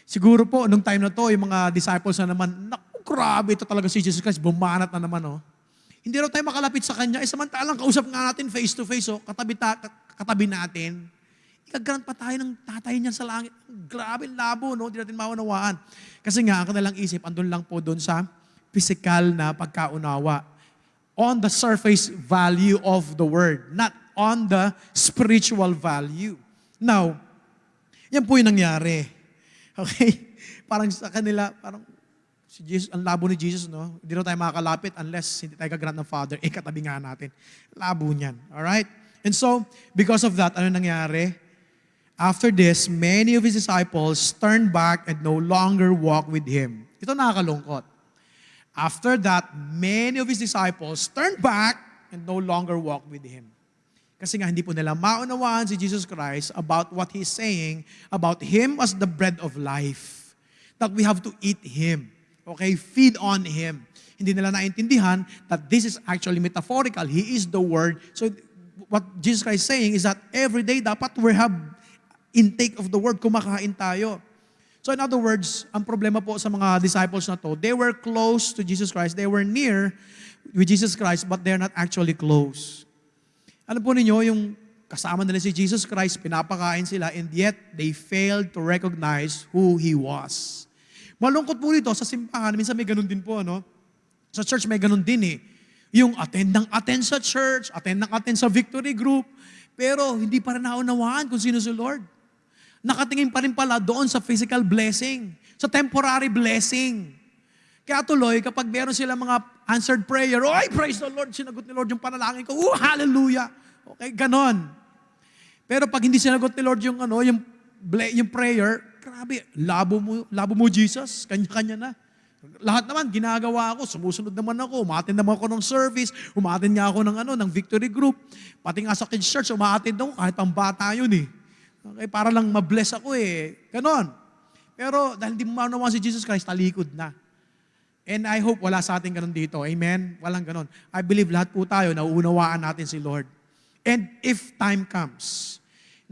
Siguro po, nung time na to, yung mga disciples na naman, naku, grabe, ito talaga si Jesus Christ, bumanat na naman, oh. Hindi raw tayo makalapit sa Kanya. Eh, samantalang kausap nga natin face to face, oh, katabi, ta, katabi natin. Ikagrant pa tayo ng tatay niyan sa langit. Grabe, labo, no? Hindi natin maunawaan. Kasi nga, ang kanilang isip, andun lang po doon sa physical na pagkaunawa. On the surface value of the word, not on the spiritual value. Now, yan po yung nangyari. Okay? Parang sa kanila, parang si Jesus, ang labo ni Jesus, no? Hindi raw tayo makakalapit unless hindi tayo kagrant ng Father. Eh, katabi nga natin. Labo niyan. Alright? And so, because of that, ano nangyari? After this, many of His disciples turned back and no longer walked with Him. Ito nakakalungkot. After that, many of His disciples turned back and no longer walked with Him. Kasi nga hindi po nila maunawaan si Jesus Christ about what He's saying about Him as the bread of life. That we have to eat Him. Okay? Feed on Him. Hindi nila naintindihan that this is actually metaphorical. He is the Word. So what Jesus Christ is saying is that every day dapat we have intake of the Word. Kumakain tayo. So in other words, ang problema po sa mga disciples na to, they were close to Jesus Christ. They were near with Jesus Christ, but they're not actually close. Alam po ninyo, yung kasama nila si Jesus Christ, pinapakain sila, and yet they failed to recognize who He was. Malungkot po dito sa simbahan, minsan may ganun din po, no? Sa church may ganun din eh. Yung attend ng attend sa church, attend ng attend sa victory group, pero hindi pa rin naunawaan kung sino si Lord. Nakatingin pa rin pala doon sa physical blessing, sa temporary blessing. Kaya tuloy, kapag meron sila mga answered prayer, oh, praise the Lord, sinagot ni Lord yung panalangin ko, oh, hallelujah. Okay, ganon. Pero pag hindi sinagot ni Lord yung, ano, yung, yung prayer, grabe, labo mo, labo mo Jesus, kanya-kanya na. Lahat naman, ginagawa ako, sumusunod naman ako, umatin naman ako ng service, umatin nga ako ng, ano, ng victory group, pati nga sa kids church, umatin ako, kahit pang bata yun eh. Okay, para lang mabless ako eh. Ganon. Pero dahil hindi mo maunawaan si Jesus Christ, talikod na. And I hope wala sa atin ganun dito. Amen? Walang ganun. I believe lahat po tayo, nauunawaan natin si Lord. And if time comes,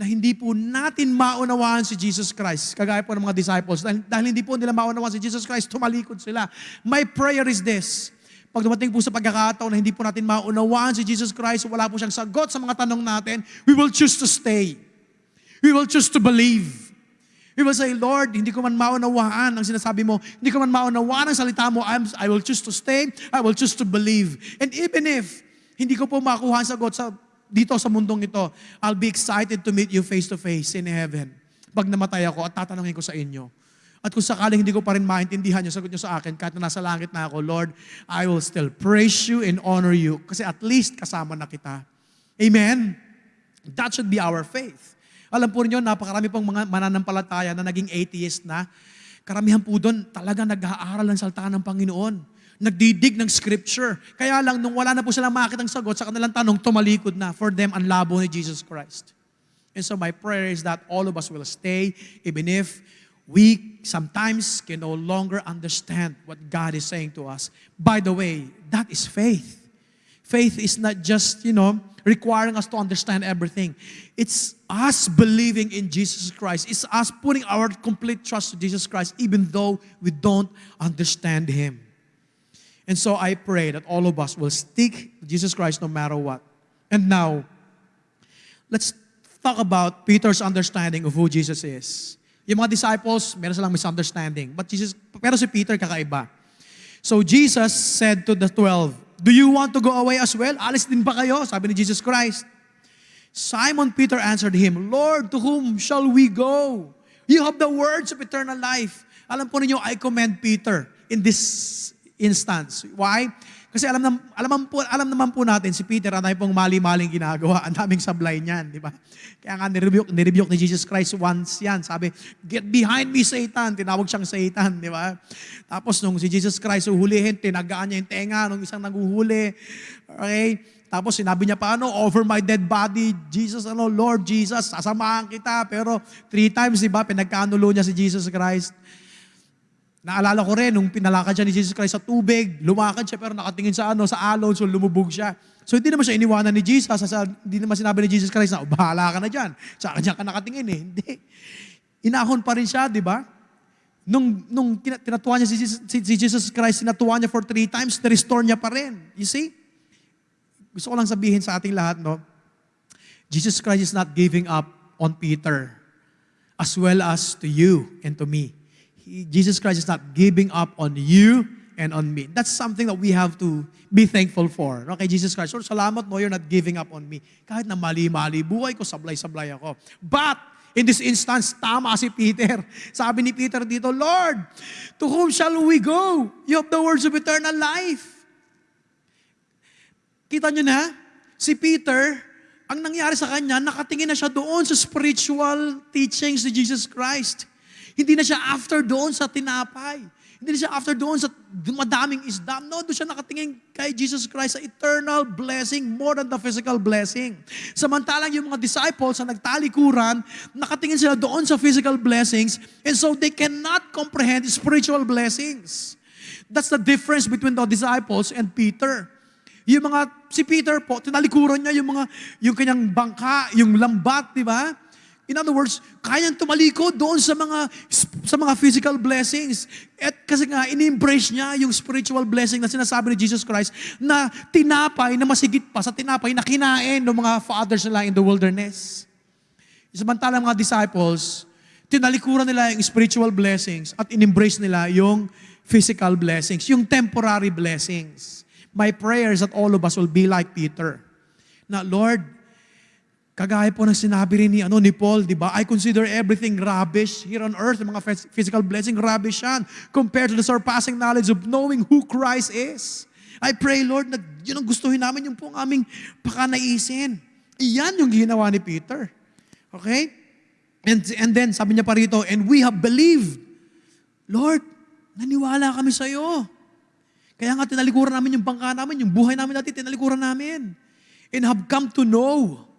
na hindi po natin maunawaan si Jesus Christ, kagaya po ng mga disciples, dahil, dahil hindi po nila maunawaan si Jesus Christ, tumalikod sila. My prayer is this, pag dumating po sa pagkakataon na hindi po natin maunawaan si Jesus Christ, wala po siyang sagot sa mga tanong natin, we will choose to stay. We will choose to believe. We will say, Lord, hindi ko man maunawaan ang sinasabi mo. Hindi ko man maunawaan ang salita mo. I'm, I will choose to stay. I will choose to believe. And even if hindi ko po makuha ang sagot sa, dito sa mundong ito, I'll be excited to meet you face to face in heaven. Pag namatay ako at tatanungin ko sa inyo. At kung sakaling hindi ko pa rin maintindihan yung sagot nyo sa akin, kahit na nasa langit na ako, Lord, I will still praise you and honor you kasi at least kasama na kita. Amen? That should be our faith. Alam po niyo, napakarami pong mga mananampalataya na naging atheist na. Karamihan po doon talaga nag-aaral ng salita ng Panginoon. Nagdidig ng scripture. Kaya lang, nung wala na po silang makakitang sagot sa kanilang tanong, tumalikod na. For them, ang labo ni Jesus Christ. And so my prayer is that all of us will stay, even if we sometimes can no longer understand what God is saying to us. By the way, that is faith. Faith is not just, you know, requiring us to understand everything. It's us believing in Jesus Christ. It's us putting our complete trust to Jesus Christ, even though we don't understand Him. And so I pray that all of us will stick to Jesus Christ no matter what. And now, let's talk about Peter's understanding of who Jesus is. Yung mga disciples, meron silang misunderstanding. But Jesus, pero si Peter kakaiba. So Jesus said to the twelve, Do you want to go away as well? Alis din ba kayo? Sabi ni Jesus Christ. Simon Peter answered him, Lord, to whom shall we go? You have the words of eternal life. Alam po ninyo, I commend Peter in this instance. Why? Kasi alam, nam, alam, po, alam naman po natin, si Peter, ang dami pong mali-maling ginagawa. Ang daming sablay niyan, di ba? Kaya nga, nirebuke, nirebuke ni Jesus Christ once yan. Sabi, get behind me, Satan. Tinawag siyang Satan, di ba? Tapos nung si Jesus Christ uhulihin, tinagaan niya yung tenga nung isang naguhuli. Okay? Tapos sinabi niya pa, ano, over my dead body, Jesus, ano, Lord Jesus, sasamahan kita. Pero three times, di ba, pinagkanulo niya si Jesus Christ. Naalala ko rin, nung pinalakad siya ni Jesus Christ sa tubig, lumakad siya pero nakatingin sa ano, sa alon, so lumubog siya. So hindi naman siya iniwanan ni Jesus, sa, hindi naman sinabi ni Jesus Christ na, "Oh, bahala ka na dyan. Sa kanya ka nakatingin eh. Hindi. Inahon pa rin siya, di ba? Nung, nung tina- tinatuwa niya si Jesus, si Jesus Christ, tinatuwa niya for three times, na-restore niya pa rin. You see? Gusto ko lang sabihin sa ating lahat, no? Jesus Christ is not giving up on Peter as well as to you and to me. Jesus Christ is not giving up on you and on me. That's something that we have to be thankful for. Okay, Jesus Christ, Lord, salamat mo, you're not giving up on me. Kahit na mali-mali, buhay ko, sablay-sablay ako. But, in this instance, tama si Peter. Sabi ni Peter dito, Lord, to whom shall we go? You have the words of eternal life. Kita nyo na, si Peter, ang nangyari sa kanya, nakatingin na siya doon sa spiritual teachings ni Jesus Christ. Hindi na siya after doon sa tinapay. Hindi na siya after doon sa madaming isdam. No, doon siya nakatingin kay Jesus Christ sa eternal blessing more than the physical blessing. Samantalang yung mga disciples sa nagtalikuran, nakatingin sila doon sa physical blessings and so they cannot comprehend spiritual blessings. That's the difference between the disciples and Peter. Yung mga, si Peter po, tinalikuran niya yung mga, yung kanyang bangka, yung lambat, di ba? In other words, kayang tumalikod doon sa mga sa mga physical blessings. At kasi nga, ini-embrace niya yung spiritual blessing na sinasabi ni Jesus Christ na tinapay na masigit pa sa tinapay na kinain ng mga fathers nila in the wilderness. Samantalang mga disciples, tinalikuran nila yung spiritual blessings at in-embrace nila yung physical blessings, yung temporary blessings. My prayer is that all of us will be like Peter. Na, Lord, kagaya po ng sinabi rin ni, ano, ni Paul, di ba? I consider everything rubbish here on earth, mga phys- physical blessing, rubbish yan, compared to the surpassing knowledge of knowing who Christ is. I pray, Lord, na yun ang gustuhin namin, yung pong aming pakanaisin. Iyan yung ginawa ni Peter. Okay? And, and then, sabi niya pa rito, and we have believed. Lord, naniwala kami sa iyo. Kaya nga tinalikuran namin yung bangka namin, yung buhay namin dati, tinalikuran namin. And have come to know.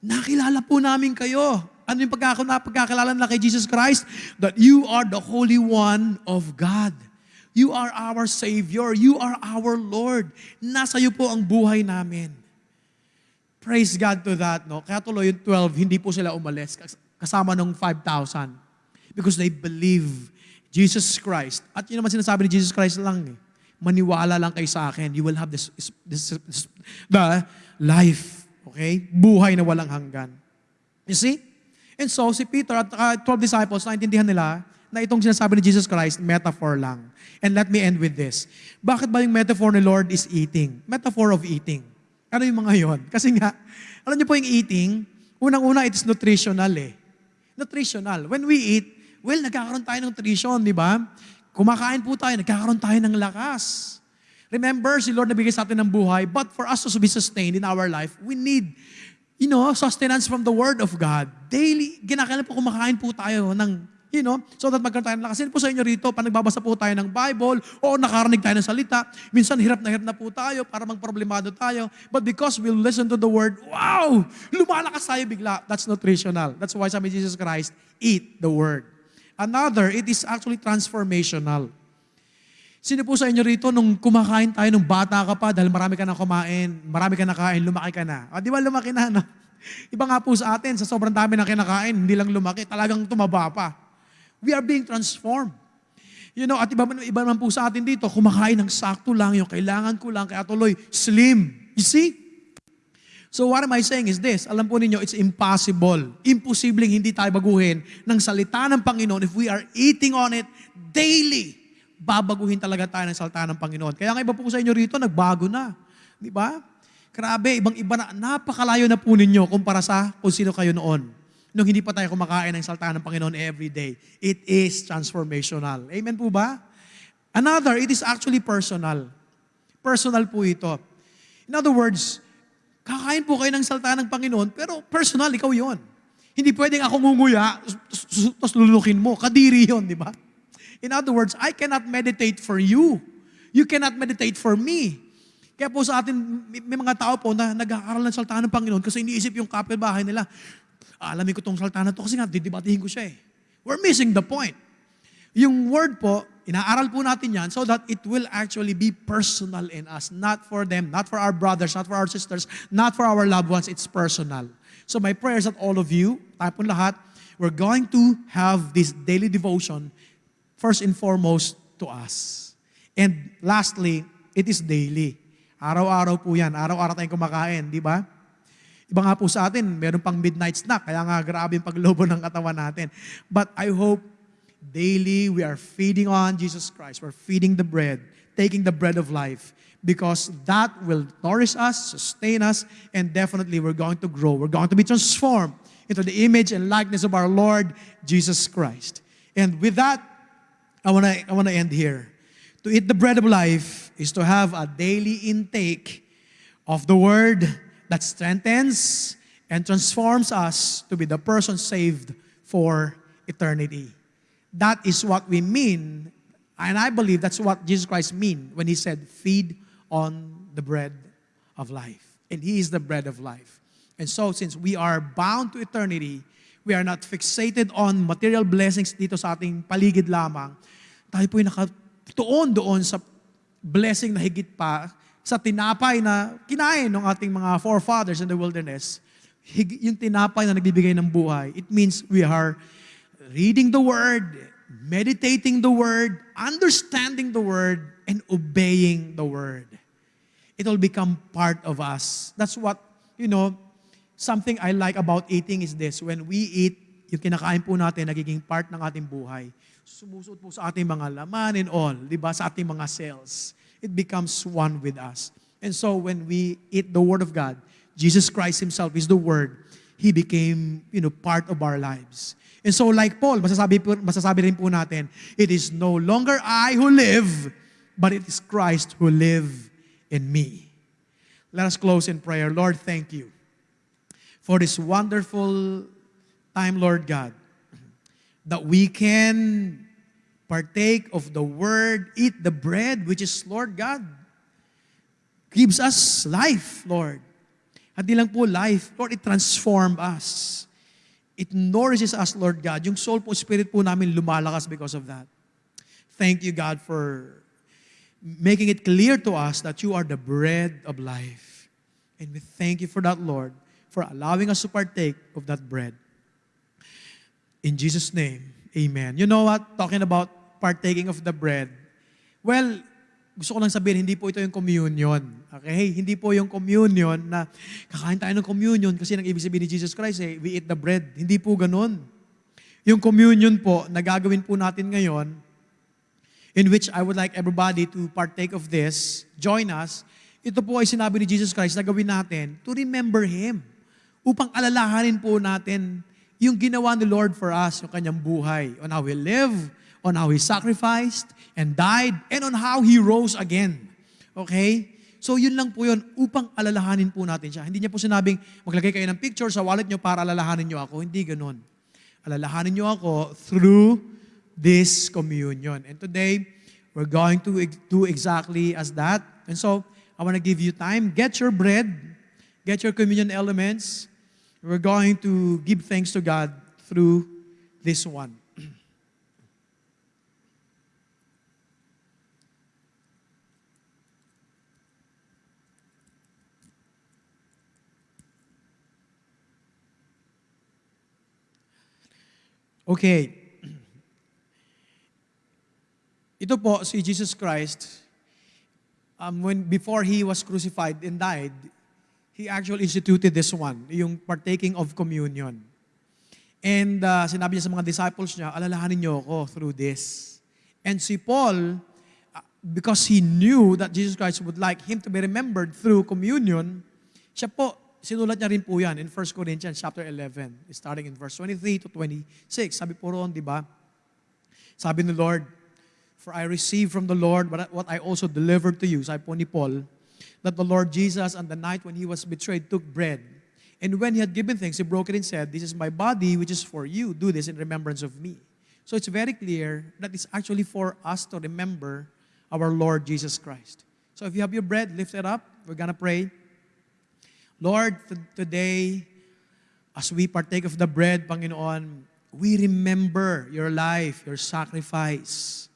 Nakilala po namin kayo. Ano yung pagkakilala nila kay Jesus Christ? That you are the Holy One of God. You are our Savior. You are our Lord. Nasa iyo po ang buhay namin. Praise God to that. No? Kaya tuloy yung 12, hindi po sila umalis. kas- Kasama ng 5,000. Because they believe Jesus Christ. At yun naman sinasabi ni Jesus Christ lang eh. Maniwala lang kayo sa akin. You will have this, this, this the life. Okay? Buhay na walang hanggan. You see? And so, si Peter at uh, 12 disciples, naintindihan nila na itong sinasabi ni Jesus Christ, metaphor lang. And let me end with this. Bakit ba yung metaphor ni Lord is eating? Metaphor of eating. Ano yung mga yon? Kasi nga, alam niyo po yung eating, unang-una, it's nutritional eh. Nutritional. When we eat, well, nagkakaroon tayo ng nutrition, di ba? Kumakain po tayo, nagkakaroon tayo ng lakas. Remember, si Lord nabigay sa atin ng buhay, but for us to be sustained in our life, we need, you know, sustenance from the Word of God. Daily, ginakailan po kumakain po tayo ng, you know, so that magkaroon tayo ng lakas. Po sa inyo rito, pag nagbabasa po tayo ng Bible, o nakarinig tayo ng salita, minsan hirap na hirap na po tayo para magproblemado tayo. But because we listen to the Word, wow! Lumalakas tayo bigla. That's nutritional. That's why sabi Jesus Christ, eat the Word. Another, it is actually transformational. Sino po sa inyo rito nung kumakain tayo nung bata ka pa dahil marami ka na kumain, marami ka na kain, lumaki ka na. O, di ba lumaki na, no? Iba nga po sa atin, sa sobrang dami na kinakain, hindi lang lumaki, talagang tumaba pa. We are being transformed. You know, at iba, iba naman po sa atin dito, kumakain ng sakto lang, yung kailangan ko lang, kaya tuloy, slim. You see? So what am I saying is this, alam po ninyo, it's impossible. Imposibleng hindi tayo baguhin ng salita ng Panginoon if we are eating on it daily. Babaguhin talaga tayo ng salita ng Panginoon. Kaya nga iba po sa inyo rito, nagbago na. Di ba? Grabe, ibang-iba na, napakalayo na po ninyo kumpara sa kung sino kayo noon. Nung hindi pa tayo kumakain ng salita ng Panginoon every day. It is transformational. Amen po ba? Another, it is actually personal. Personal po ito. In other words, kakain po kayo ng salita ng Panginoon, pero personal, ikaw yon. Hindi pwedeng ako ngunguya, tapos lulukin mo. Kadiri yon, di ba? In other words, I cannot meditate for you. You cannot meditate for me. Kaya po sa atin, may, mga tao po na nag-aaral ng salita ng Panginoon kasi iniisip yung kapitbahay nila, alamin ko tong salita na to kasi nga, didibatihin ko siya eh. We're missing the point. Yung word po, inaaral po natin yan so that it will actually be personal in us. Not for them, not for our brothers, not for our sisters, not for our loved ones. It's personal. So my prayers that all of you, tayo po lahat, we're going to have this daily devotion first and foremost to us. And lastly, it is daily. Araw-araw po yan. Araw-araw tayong kumakain, di ba? Iba nga po sa atin, meron pang midnight snack, kaya nga grabe yung paglobo ng katawan natin. But I hope daily we are feeding on Jesus Christ. We're feeding the bread, taking the bread of life, because that will nourish us, sustain us, and definitely we're going to grow. We're going to be transformed into the image and likeness of our Lord Jesus Christ. And with that, I want to I want to end here. To eat the bread of life is to have a daily intake of the word that strengthens and transforms us to be the person saved for eternity. That is what we mean, and I believe that's what Jesus Christ mean when he said, "Feed on the bread of life." And he is the bread of life. And so since we are bound to eternity, we are not fixated on material blessings dito sa ating paligid lamang. Tayo po'y nakatuon doon sa blessing na higit pa sa tinapay na kinain ng ating mga forefathers in the wilderness. Yung tinapay na nagbibigay ng buhay. It means we are reading the Word, meditating the Word, understanding the Word, and obeying the Word. It will become part of us. That's what, you know, something I like about eating is this. When we eat, yung kinakain po natin, nagiging part ng ating buhay. Sumusuot po sa ating mga laman and all, di ba? Sa ating mga cells. It becomes one with us. And so when we eat the Word of God, Jesus Christ Himself is the Word. He became, you know, part of our lives. And so like Paul, masasabi, po, masasabi rin po natin, it is no longer I who live, but it is Christ who live in me. Let us close in prayer. Lord, thank you for this wonderful time, Lord God, that we can partake of the word, eat the bread, which is, Lord God, gives us life, Lord. At di lang po life, Lord, it transformed us. It nourishes us, Lord God. Yung soul po, spirit po namin lumalakas because of that. Thank you, God, for making it clear to us that you are the bread of life. And we thank you for that, Lord, for allowing us to partake of that bread. In Jesus' name, amen. You know what? Talking about partaking of the bread. Well, gusto ko lang sabihin, hindi po ito yung communion. Okay? Hindi po yung communion na kakain tayo ng communion kasi nang ibig sabihin ni Jesus Christ, eh, we eat the bread. Hindi po ganun. Yung communion po na gagawin po natin ngayon, in which I would like everybody to partake of this, join us, ito po ay sinabi ni Jesus Christ na gawin natin to remember Him. Upang alalahanin po natin yung ginawa ni Lord for us, yung kanyang buhay, on how He lived, on how He sacrificed and died, and on how He rose again. Okay? So yun lang po yun, upang alalahanin po natin siya. Hindi niya po sinabing, maglagay kayo ng picture sa wallet niyo para alalahanin niyo ako. Hindi ganun. Alalahanin niyo ako through this communion. And today, we're going to do exactly as that. And so, I want to give you time. Get your bread, get your communion elements. We're going to give thanks to God through this one. Okay. Ito po si Jesus Christ um, when before he was crucified and died, he actually instituted this one, yung partaking of communion. And uh, sinabi niya sa mga disciples niya, alalahanin niyo ako through this. And si Paul, uh, because he knew that Jesus Christ would like him to be remembered through communion, siya po, sinulat niya rin po yan in 1 Corinthians chapter 11, starting in verse 23 to 26. Sabi po roon, di ba? Sabi ni Lord, For I received from the Lord what I also delivered to you, sabi po ni Paul, that the Lord Jesus on the night when he was betrayed took bread. And when he had given thanks, he broke it and said, This is my body which is for you. Do this in remembrance of me. So it's very clear that it's actually for us to remember our Lord Jesus Christ. So if you have your bread, lift it up. We're going to pray. Lord, today, as we partake of the bread, Panginoon, we remember your life, your sacrifice.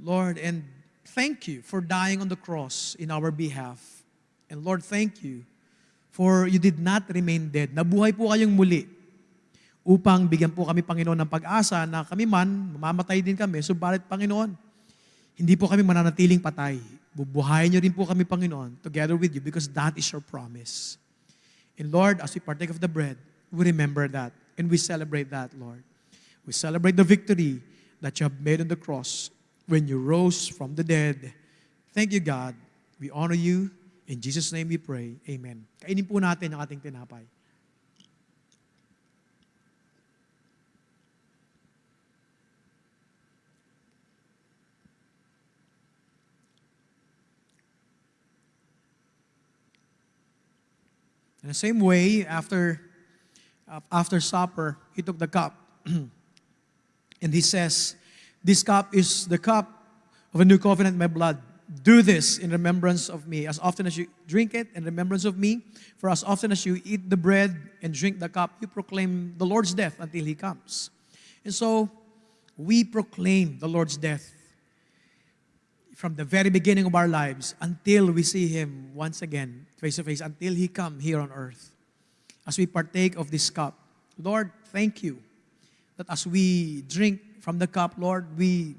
Lord, and thank you for dying on the cross in our behalf. And Lord, thank you for you did not remain dead. Nabuhay po kayong muli upang bigyan po kami, Panginoon, ng pag-asa na kami man, mamamatay din kami. Subalit, Panginoon, hindi po kami mananatiling patay. Bubuhayin niyo rin po kami, Panginoon, together with you because that is your promise. And Lord, as we partake of the bread, we remember that and we celebrate that, Lord. We celebrate the victory that you have made on the cross when you rose from the dead. Thank you, God. We honor you. In Jesus' name we pray. Amen. Kainin po natin ang ating tinapay. In the same way, after, uh, after supper, he took the cup. and he says, This cup is the cup of a new covenant in my blood. Do this in remembrance of me. As often as you drink it, in remembrance of me. For as often as you eat the bread and drink the cup, you proclaim the Lord's death until he comes. And so, we proclaim the Lord's death from the very beginning of our lives until we see Him once again, face to face, until He come here on earth. As we partake of this cup, Lord, thank you that as we drink from the cup, Lord, we,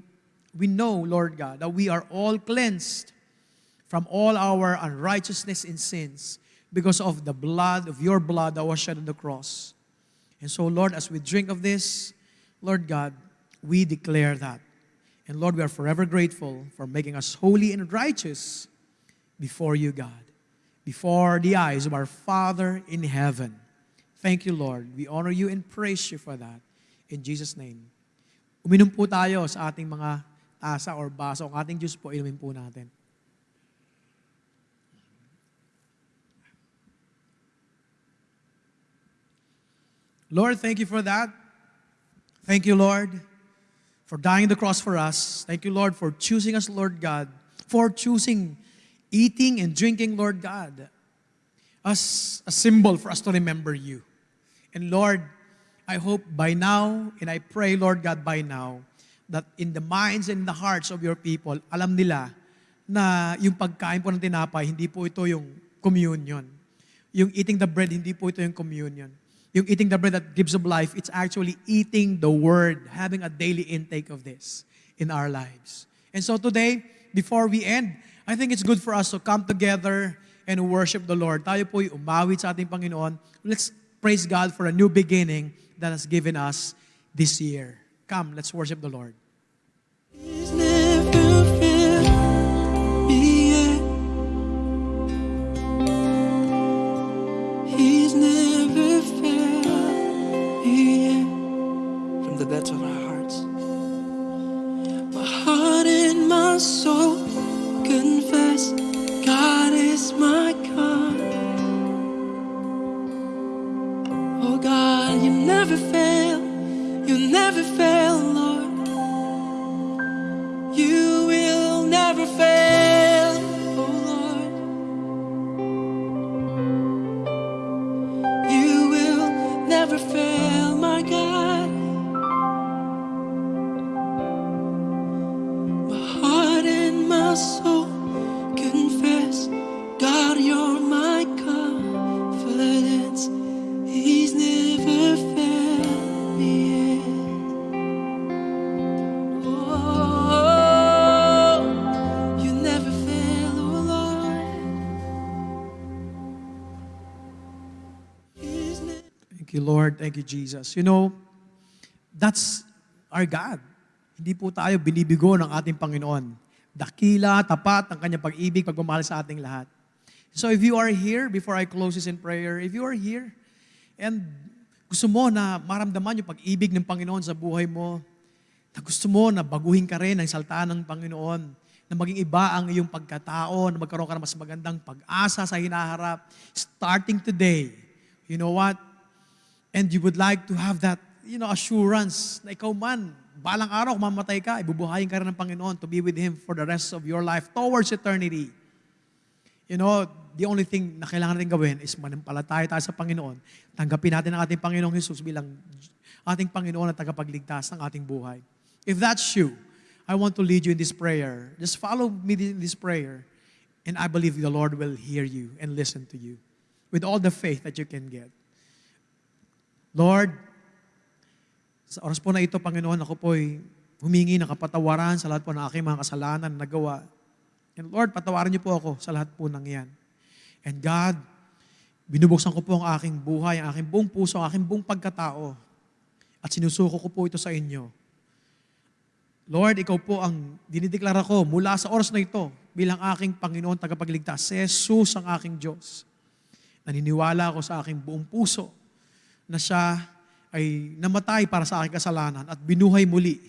we know, Lord God, that we are all cleansed from all our unrighteousness and sins because of the blood, of your blood that was shed on the cross. And so, Lord, as we drink of this, Lord God, we declare that. And Lord, we are forever grateful for making us holy and righteous before you, God, before the eyes of our Father in heaven. Thank you, Lord. We honor you and praise you for that. In Jesus' name. Uminom po tayo sa ating mga tasa or baso. Ang ating juice po, inumin po natin. Lord, thank you for that. Thank you, Lord, for dying the cross for us. Thank you, Lord, for choosing us, Lord God, for choosing eating and drinking, Lord God, as a symbol for us to remember you. And Lord, I hope by now, and I pray, Lord God, by now, that in the minds and the hearts of your people, alam nila na yung pagkain po ng tinapay, hindi po ito yung communion. Yung eating the bread, hindi po ito yung communion. Yung eating the bread that gives of life, it's actually eating the word, having a daily intake of this in our lives. And so today, before we end, I think it's good for us to come together and worship the Lord. Tayo po'y umawit sa ating Panginoon. Let's praise God for a new beginning that has given us this year. Come, let's worship the Lord. From the depths of our hearts, my heart and my soul never fail. You never fail, Thank you, Jesus. You know, that's our God. Hindi po tayo binibigo ng ating Panginoon. Dakila, tapat ang kanyang pag-ibig, pagmamahal sa ating lahat. So if you are here, before I close this in prayer, if you are here, and gusto mo na maramdaman yung pag-ibig ng Panginoon sa buhay mo, na gusto mo na baguhin ka rin ang salta ng Panginoon, na maging iba ang iyong pagkatao, na magkaroon ka ng mas magandang pag-asa sa hinaharap, starting today, you know what? And you would like to have that, you know, assurance na ikaw man, balang araw, mamatay ka, ibubuhayin ka rin ng Panginoon to be with Him for the rest of your life towards eternity. You know, the only thing na kailangan natin gawin is manampalataya tayo sa Panginoon. Tanggapin natin ang ating Panginoong Jesus bilang ating Panginoon at tagapagligtas ng ating buhay. If that's you, I want to lead you in this prayer. Just follow me in this prayer. And I believe the Lord will hear you and listen to you with all the faith that you can get. Lord, sa oras po na ito, Panginoon, ako po'y humingi ng kapatawaran sa lahat po ng aking mga kasalanan na nagawa. And Lord, patawarin niyo po ako sa lahat po ng yan. And God, binubuksan ko po ang aking buhay, ang aking buong puso, ang aking buong pagkatao. At sinusuko ko po ito sa inyo. Lord, ikaw po ang dinideklara ko mula sa oras na ito bilang aking Panginoon tagapagligtas. Jesus ang aking Diyos. Naniniwala ako sa aking buong puso na siya ay namatay para sa aking kasalanan at binuhay muli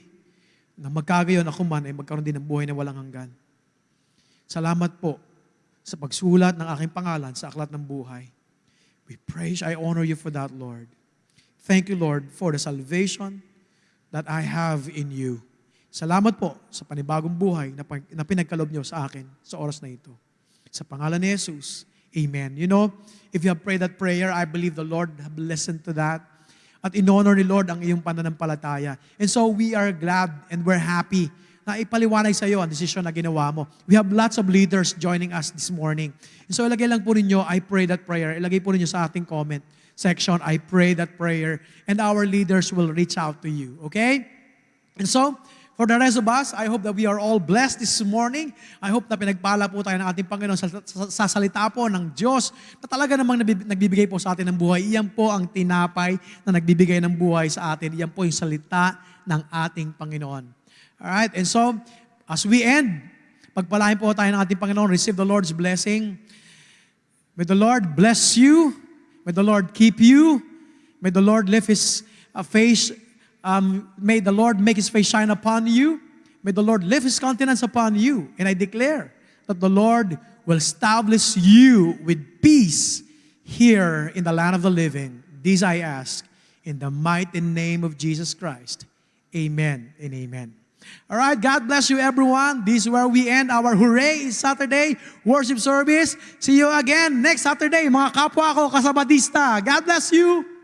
na magkagayon ako man ay magkaroon din ng buhay na walang hanggan. Salamat po sa pagsulat ng aking pangalan sa aklat ng buhay. We praise, I honor you for that, Lord. Thank you, Lord, for the salvation that I have in you. Salamat po sa panibagong buhay na, na pinagkalob niyo sa akin sa oras na ito. Sa pangalan ni Jesus, Amen. You know, if you have prayed that prayer, I believe the Lord have listened to that. At in-honor ni Lord ang iyong pananampalataya. And so we are glad and we're happy na ipaliwanag sa iyo ang desisyon na ginawa mo. We have lots of leaders joining us this morning. And so ilagay lang po ninyo, I pray that prayer. Ilagay po ninyo sa ating comment section, I pray that prayer. And our leaders will reach out to you. Okay? And so, for the rest of us, I hope that we are all blessed this morning. I hope na pinagpala po tayo ng ating Panginoon sa, sa, sa salita po ng Diyos na talaga namang nagbibigay po sa atin ng buhay. Iyan po ang tinapay na nagbibigay ng buhay sa atin. Iyan po yung salita ng ating Panginoon. Alright, and so, as we end, pagpalain po tayo ng ating Panginoon, receive the Lord's blessing. May the Lord bless you. May the Lord keep you. May the Lord lift His uh, face. Um, may the Lord make His face shine upon you. May the Lord lift His countenance upon you. And I declare that the Lord will establish you with peace here in the land of the living. This I ask in the mighty name of Jesus Christ. Amen and amen. All right, God bless you everyone. This is where we end our Hooray Saturday worship service. See you again next Saturday, mga kapwa ko kasabadista. God bless you.